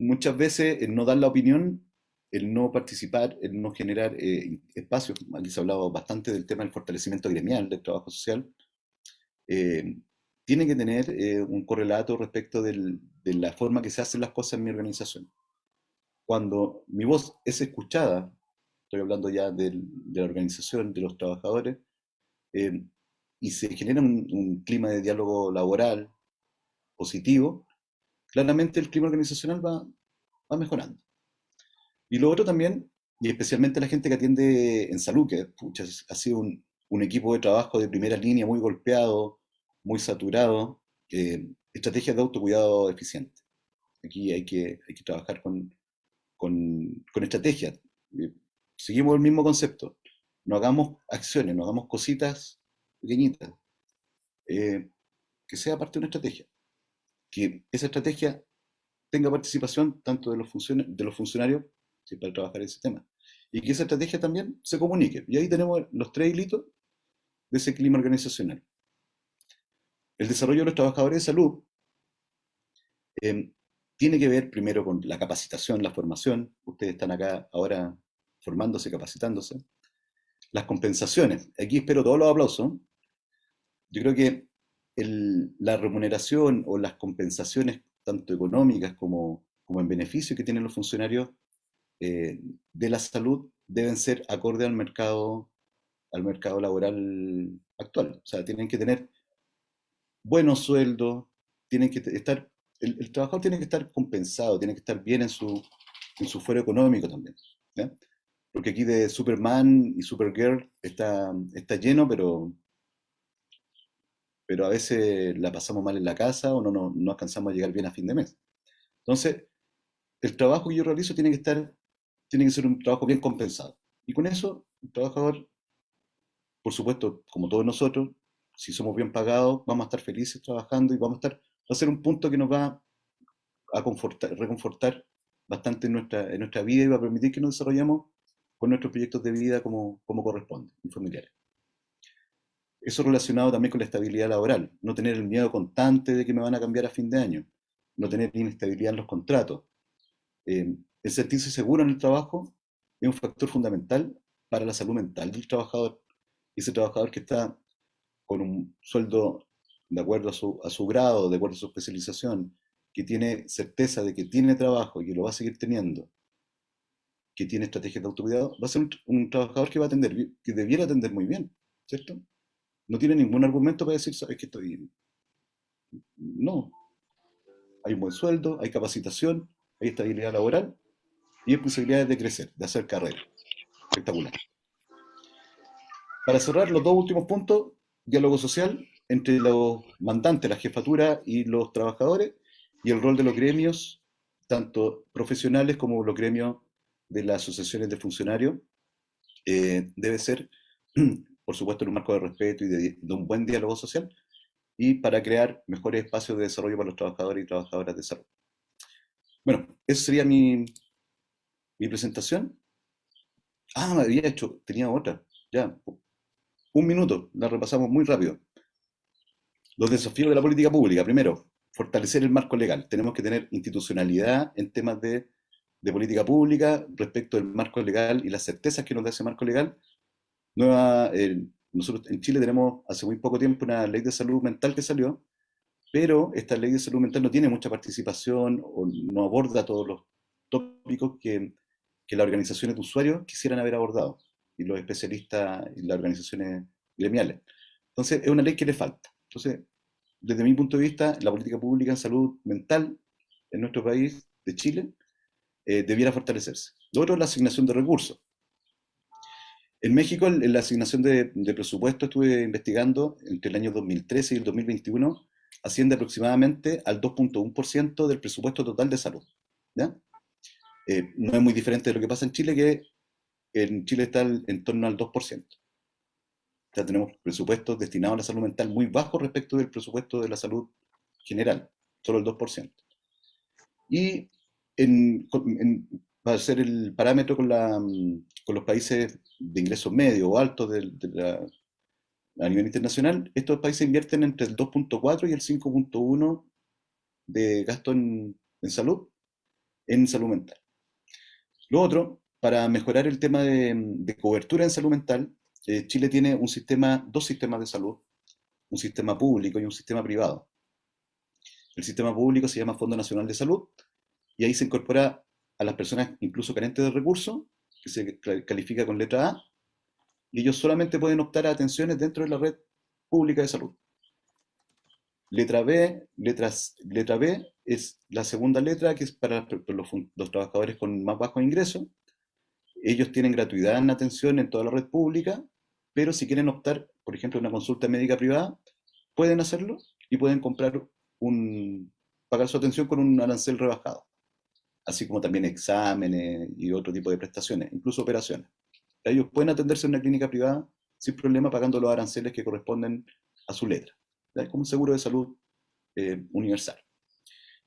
Muchas veces el no dar la opinión, el no participar, el no generar eh, espacios, aquí se ha hablado bastante del tema del fortalecimiento gremial del trabajo social, em, tiene que tener eh, un correlato respecto de la forma que se hacen las cosas en mi organización. Cuando mi voz es escuchada estoy hablando ya de la organización, de los trabajadores, eh, y se genera un, clima de diálogo laboral positivo, claramente el clima organizacional va, va mejorando. Y lo otro también, y especialmente la gente que atiende en salud, que ha sido un, equipo de trabajo de primera línea muy golpeado, muy saturado, eh, estrategias de autocuidado eficiente. Aquí hay que, hay que trabajar con, con, con estrategias. Eh, seguimos el mismo concepto. No hagamos acciones, no hagamos cositas pequeñitas. Eh, que sea parte de una estrategia. Que esa estrategia tenga participación tanto de los, de los funcionarios para trabajar ese tema. Y que esa estrategia también se comunique. Y ahí tenemos los tres hilitos de ese clima organizacional. El desarrollo de los trabajadores de salud eh, tiene que ver primero con la capacitación, la formación. Ustedes están acá ahora formándose, capacitándose. Las compensaciones, aquí espero todos los aplausos. Yo creo que la remuneración o las compensaciones, tanto económicas como, como en beneficio que tienen los funcionarios eh, de la salud, deben ser acorde al mercado, al mercado laboral actual. O sea, tienen que tener buenos sueldos, tienen que estar, el, trabajador tiene que estar compensado, tiene que estar bien en su, en su fuero económico también porque aquí de Superman y Supergirl está, está lleno, pero, pero a veces la pasamos mal en la casa o no, no, no alcanzamos a llegar bien a fin de mes. Entonces, el trabajo que yo realizo tiene que estar, tiene que ser un trabajo bien compensado. Y con eso, el trabajador, por supuesto, como todos nosotros, si somos bien pagados, vamos a estar felices trabajando y vamos a estar, va a ser un punto que nos va a confortar, reconfortar bastante en nuestra, en nuestra vida y va a permitir que nos desarrollemos con nuestros proyectos de vida como, como corresponde, en familiares. Eso relacionado también con la estabilidad laboral, no tener el miedo constante de que me van a cambiar a fin de año, no tener inestabilidad en los contratos. Eh, el sentirse seguro en el trabajo es un factor fundamental para la salud mental del trabajador. Ese trabajador que está con un sueldo de acuerdo a su, a su grado, de acuerdo a su especialización, que tiene certeza de que tiene trabajo y que lo va a seguir teniendo, que tiene estrategias de autocuidado, va a ser un, trabajador que va a atender, que debiera atender muy bien, ¿cierto? No tiene ningún argumento para decir, sabes que estoy... No. Hay un buen sueldo, hay capacitación, hay estabilidad laboral y hay posibilidades de crecer, de hacer carrera. Espectacular. Para cerrar los dos últimos puntos, diálogo social entre los mandantes, la jefatura y los trabajadores, y el rol de los gremios, tanto profesionales como los gremios de las asociaciones de funcionarios, eh, debe ser, por supuesto, en un marco de respeto y de, un buen diálogo social, y para crear mejores espacios de desarrollo para los trabajadores y trabajadoras de salud. Bueno, esa sería mi, mi presentación. Ah, me había hecho, tenía otra, ya, un minuto, la repasamos muy rápido. Los desafíos de la política pública. Primero, fortalecer el marco legal. Tenemos que tener institucionalidad en temas de, política pública respecto del marco legal y las certezas que nos da ese marco legal. Nueva, nosotros en Chile tenemos hace muy poco tiempo una ley de salud mental que salió, pero esta ley de salud mental no tiene mucha participación o no aborda todos los tópicos que, que las organizaciones de usuarios quisieran haber abordado y los especialistas y las organizaciones gremiales. Entonces, es una ley que le falta. Entonces, desde mi punto de vista, la política pública en salud mental en nuestro país, de Chile, eh, debiera fortalecerse. Lo otro es la asignación de recursos. En México, en la asignación de, presupuesto, estuve investigando entre el año 2013 y el 2021, asciende aproximadamente al 2.1% del presupuesto total de salud. ¿ya? Eh, no es muy diferente de lo que pasa en Chile, que en Chile está en torno al 2%. Ya tenemos presupuestos destinados a la salud mental muy bajos respecto del presupuesto de la salud general, solo el 2%. Y en, para ser el parámetro con, los países de ingresos medios o altos a nivel internacional, estos países invierten entre el 2.4 y el 5.1 de gasto en, salud, en salud mental. Lo otro para mejorar el tema de, cobertura en salud mental, eh, Chile tiene un sistema, dos sistemas de salud, un sistema público y un sistema privado. El sistema público se llama Fondo Nacional de Salud y ahí se incorpora a las personas incluso carentes de recursos, que se califica con letra A, y ellos solamente pueden optar a atenciones dentro de la red pública de salud. Letra B, letra B es la segunda letra, que es para los, trabajadores con más bajo ingreso, ellos tienen gratuidad en atención en toda la red pública, pero si quieren optar, por ejemplo, una consulta médica privada, pueden hacerlo y pueden comprar un, pagar su atención con un arancel rebajado, así como también exámenes y otro tipo de prestaciones, incluso operaciones. Ellos pueden atenderse en una clínica privada sin problema pagando los aranceles que corresponden a su letra, es como un seguro de salud eh, universal.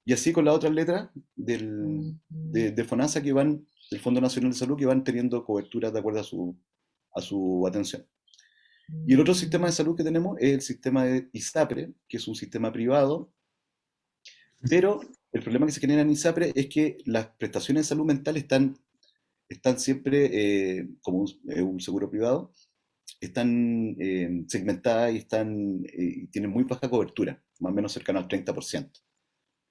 Y así con las otras letras del, de, de FONASA que van del Fondo Nacional de Salud que van teniendo cobertura de acuerdo a su, a su atención. Y el otro sistema de salud que tenemos es el sistema de ISAPRE, que es un sistema privado, pero el problema que se genera en ISAPRE es que las prestaciones de salud mental están, están siempre, eh, como un, seguro privado, están eh, segmentadas y están, eh, tienen muy baja cobertura, más o menos cercano al 30%.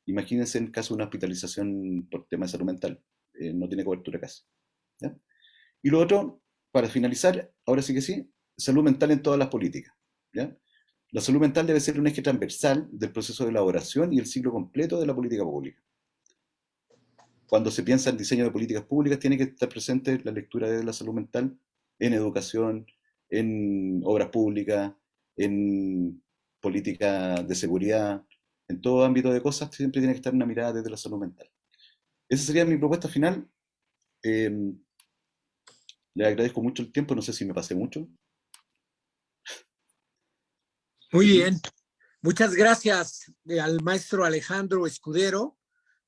Imagínense en caso de una hospitalización por tema de salud mental. No tiene cobertura casi. Y lo otro, para finalizar, ahora sí que sí, salud mental en todas las políticas. La salud mental debe ser un eje transversal del proceso de elaboración y el ciclo completo de la política pública. Cuando se piensa en diseño de políticas públicas, tiene que estar presente la lectura de la salud mental en educación, en obras públicas, en política de seguridad, en todo ámbito de cosas, siempre tiene que estar una mirada desde la salud mental. Esa sería mi propuesta final. Em, le agradezco mucho el tiempo, no sé si me pasé mucho. Muy bien. Muchas gracias eh, al maestro Alejandro Escudero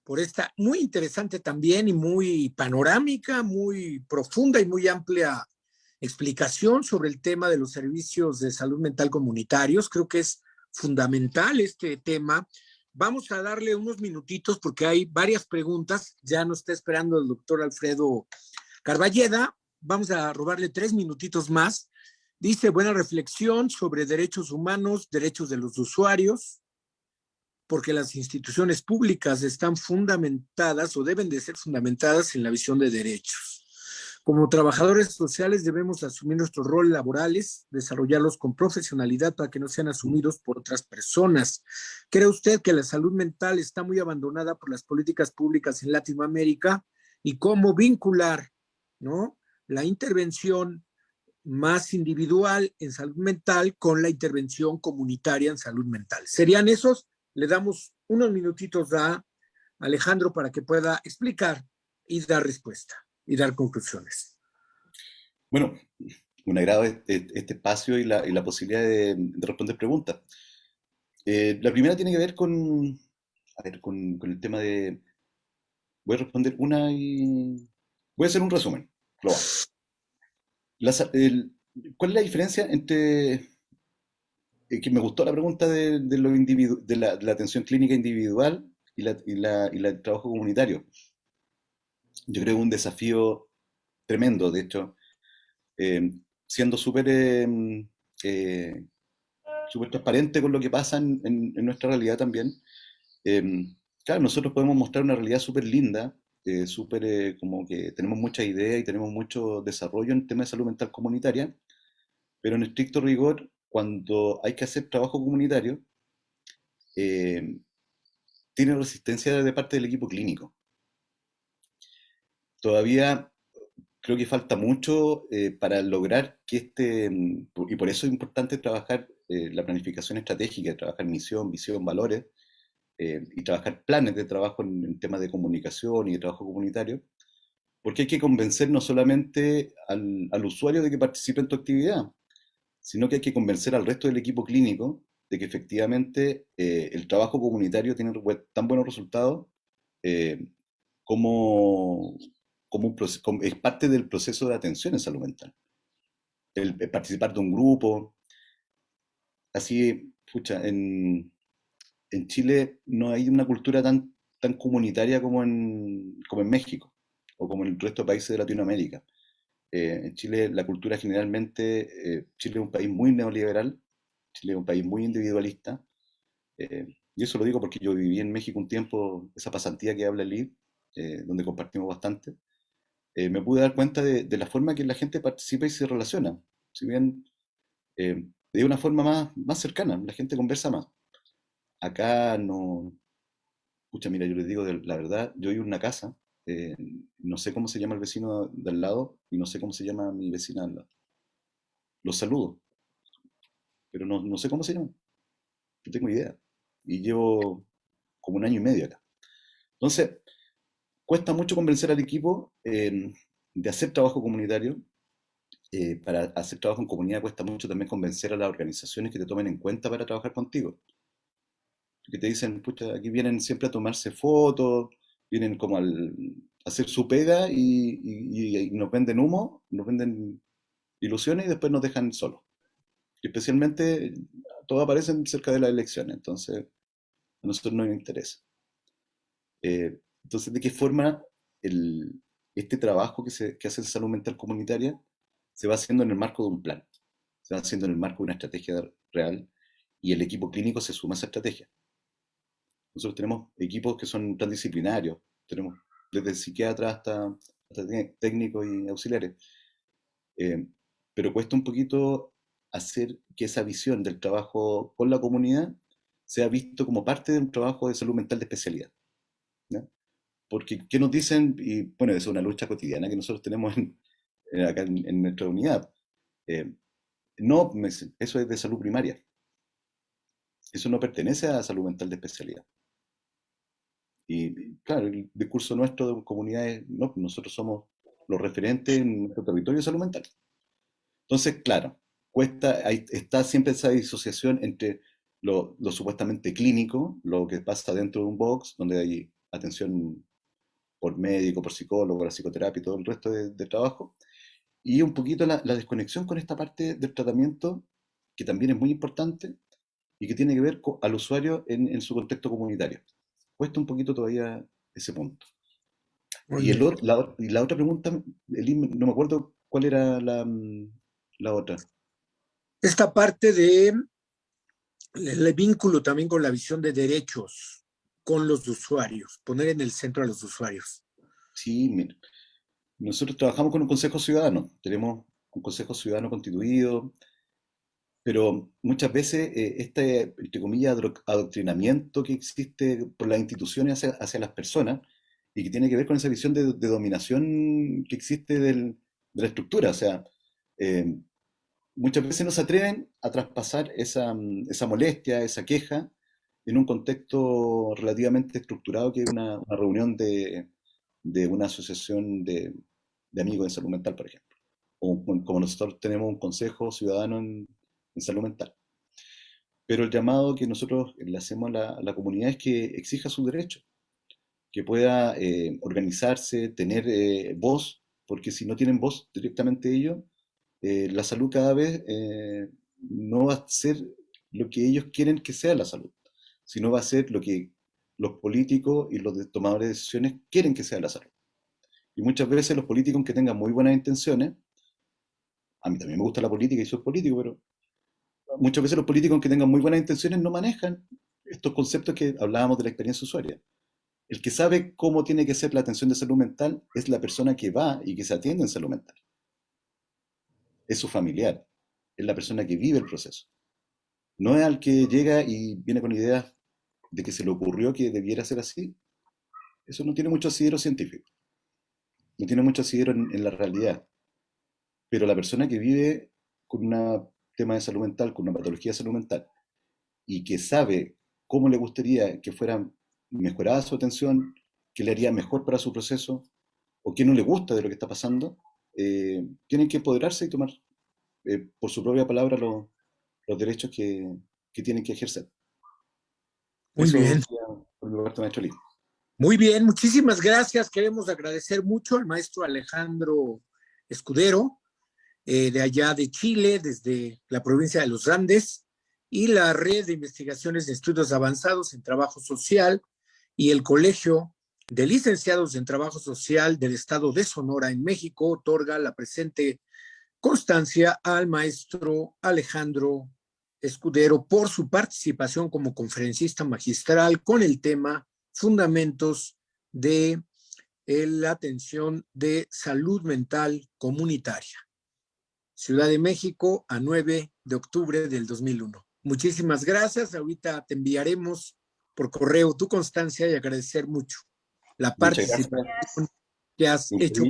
por esta muy interesante también y muy panorámica, muy profunda y muy amplia explicación sobre el tema de los servicios de salud mental comunitarios. Creo que es fundamental este tema Vamos a darle unos minutitos porque hay varias preguntas. Ya nos está esperando el doctor Alfredo Carballeda. Vamos a robarle tres minutitos más. Dice, buena reflexión sobre derechos humanos, derechos de los usuarios, porque las instituciones públicas están fundamentadas o deben de ser fundamentadas en la visión de derechos. Como trabajadores sociales debemos asumir nuestros roles laborales, desarrollarlos con profesionalidad para que no sean asumidos por otras personas. ¿Cree usted que la salud mental está muy abandonada por las políticas públicas en Latinoamérica? ¿Y cómo vincular ¿no? la intervención más individual en salud mental con la intervención comunitaria en salud mental? ¿Serían esos? Le damos unos minutitos a Alejandro para que pueda explicar y dar respuesta y dar conclusiones. Bueno, un agrado este, este espacio y la, y la posibilidad de, responder preguntas. Eh, la primera tiene que ver con, a ver, con, con, el tema de... Voy a responder una y... Voy a hacer un resumen global. ¿Cuál es la diferencia entre... Eh, que me gustó la pregunta de, de, lo de, la, de la atención clínica individual y la, y la, y la trabajo comunitario yo creo, un desafío tremendo, de hecho, eh, siendo súper eh, eh, transparente con lo que pasa en, nuestra realidad también. claro, nosotros podemos mostrar una realidad súper linda, súper como que tenemos muchas ideas y tenemos mucho desarrollo en temas de salud mental comunitaria, pero en estricto rigor, cuando hay que hacer trabajo comunitario, tiene resistencia de parte del equipo clínico. Todavía creo que falta mucho eh, para lograr que este, mm, y por eso es importante trabajar eh, la planificación estratégica, trabajar misión, visión, valores, eh, y trabajar planes de trabajo en, temas de comunicación y de trabajo comunitario, porque hay que convencer no solamente al, al, usuario de que participe en tu actividad, sino que hay que convencer al resto del equipo clínico de que efectivamente el trabajo comunitario tiene tan buenos resultados como, como un es parte del proceso de atención en salud mental. El, participar de un grupo. Así, pucha, en, en, Chile no hay una cultura tan, tan comunitaria como en, como en México o como en el resto de países de Latinoamérica. Eh, en Chile la cultura generalmente, eh, Chile es un país muy neoliberal, Chile es un país muy individualista, eh, y eso lo digo porque yo viví en México un tiempo, esa pasantía que habla Lee, donde compartimos bastante, eh, me pude dar cuenta de, la forma que la gente participa y se relaciona. Si bien eh, de una forma más, más cercana, la gente conversa más. Acá no... Escucha, mira, yo les digo la verdad, yo vivo en una casa, eh, no sé cómo se llama el vecino del lado y no sé cómo se llama mi vecina al lado. Los saludo, pero no, no sé cómo se llama. No tengo idea. Y llevo como un año y medio acá. Entonces, cuesta mucho convencer al equipo em, de hacer trabajo comunitario. Eh, para hacer trabajo en comunidad cuesta mucho también convencer a las organizaciones que te tomen en cuenta para trabajar contigo. Que te dicen, pucha, aquí vienen siempre a tomarse fotos, vienen como al, a hacer su pega y, nos venden humo, nos venden ilusiones y después nos dejan solos. Especialmente, todo aparecen cerca de las elecciones, entonces a nosotros no nos interesa. Eh, entonces, ¿de qué forma este trabajo que, se, hace en salud mental comunitaria se va haciendo en el marco de un plan? Se va haciendo en el marco de una estrategia real y el equipo clínico se suma a esa estrategia. Nosotros tenemos equipos que son transdisciplinarios, tenemos desde psiquiatras hasta, técnicos y auxiliares. Eh, pero cuesta un poquito hacer que esa visión del trabajo con la comunidad sea visto como parte de un trabajo de salud mental de especialidad. Porque, ¿qué nos dicen? Y bueno, es una lucha cotidiana que nosotros tenemos en, acá en, nuestra unidad. Eh, no, eso es de salud primaria. Eso no pertenece a salud mental de especialidad. Y claro, el discurso nuestro de comunidades, no, nosotros somos los referentes en nuestro territorio de salud mental. Entonces, claro, cuesta, está siempre esa disociación entre lo, supuestamente clínico, lo que pasa dentro de un box, donde hay atención por médico, por psicólogo, la psicoterapia y todo el resto de, trabajo. Y un poquito la, desconexión con esta parte del tratamiento, que también es muy importante y que tiene que ver al usuario en, su contexto comunitario. Cuesta un poquito todavía ese punto. Y, el, la, y, la, otra pregunta, no me acuerdo cuál era la, la otra. Esta parte de el vínculo también con la visión de derechos con los usuarios, poner en el centro a los usuarios. Sí, nosotros trabajamos con un consejo ciudadano, tenemos un consejo ciudadano constituido, pero muchas veces eh, este, entre comillas, adoctrinamiento que existe por las instituciones hacia, las personas y que tiene que ver con esa visión de, dominación que existe de la estructura. O sea, eh, muchas veces no se atreven a traspasar esa, esa, molestia, esa queja, en un contexto relativamente estructurado que es una, reunión de, de, una asociación de, de amigos de salud mental, por ejemplo. Como nosotros tenemos un consejo ciudadano en, en salud mental. Pero el llamado que nosotros le hacemos a la, comunidad es que exija su derecho, que pueda eh, organizarse, tener eh, voz, porque si no tienen voz directamente ellos, eh, la salud cada vez no va a ser lo que ellos quieren que sea la salud, sino va a ser lo que los políticos y los tomadores de decisiones quieren que sea la salud. Y muchas veces los políticos, que tengan muy buenas intenciones, a mí también me gusta la política y soy político, pero muchas veces los políticos, aunque tengan muy buenas intenciones, no manejan estos conceptos que hablábamos de la experiencia usuaria. El que sabe cómo tiene que ser la atención de salud mental es la persona que va y que se atiende en salud mental. Es su familiar, es la persona que vive el proceso. No es al que llega y viene con ideas de que se le ocurrió que debiera ser así. Eso no tiene mucho asidero científico. No tiene mucho asidero en la realidad. Pero la persona que vive con una tema de salud mental, con una patología de salud mental, y que sabe cómo le gustaría que fuera mejorada su atención, qué le haría mejor para su proceso, o qué no le gusta de lo que está pasando, eh, tienen que empoderarse y tomar eh, por su propia palabra los, derechos que, tienen que ejercer. Muy bien. Muy bien, muchísimas gracias. Queremos agradecer mucho al maestro Alejandro Escudero, eh, de allá de Chile, desde la provincia de los Andes, y la Red de Investigaciones de Estudios Avanzados en Trabajo Social y el Colegio de Licenciados en Trabajo Social del Estado de Sonora en México otorga la presente constancia al maestro Alejandro Escudero por su participación como conferencista magistral con el tema Fundamentos de la atención de salud mental comunitaria. Ciudad de México, a 9 de octubre del 2001. Muchísimas gracias. Ahorita te enviaremos por correo tu constancia y agradecer mucho la participación que has hecho.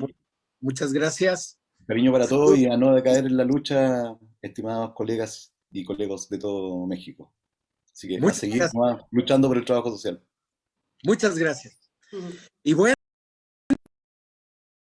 Muchas gracias. Cariño para todos y a no decaer en la lucha, estimados colegas y colegas de todo México. Así que a seguir luchando por el trabajo social. Muchas gracias. Y bueno.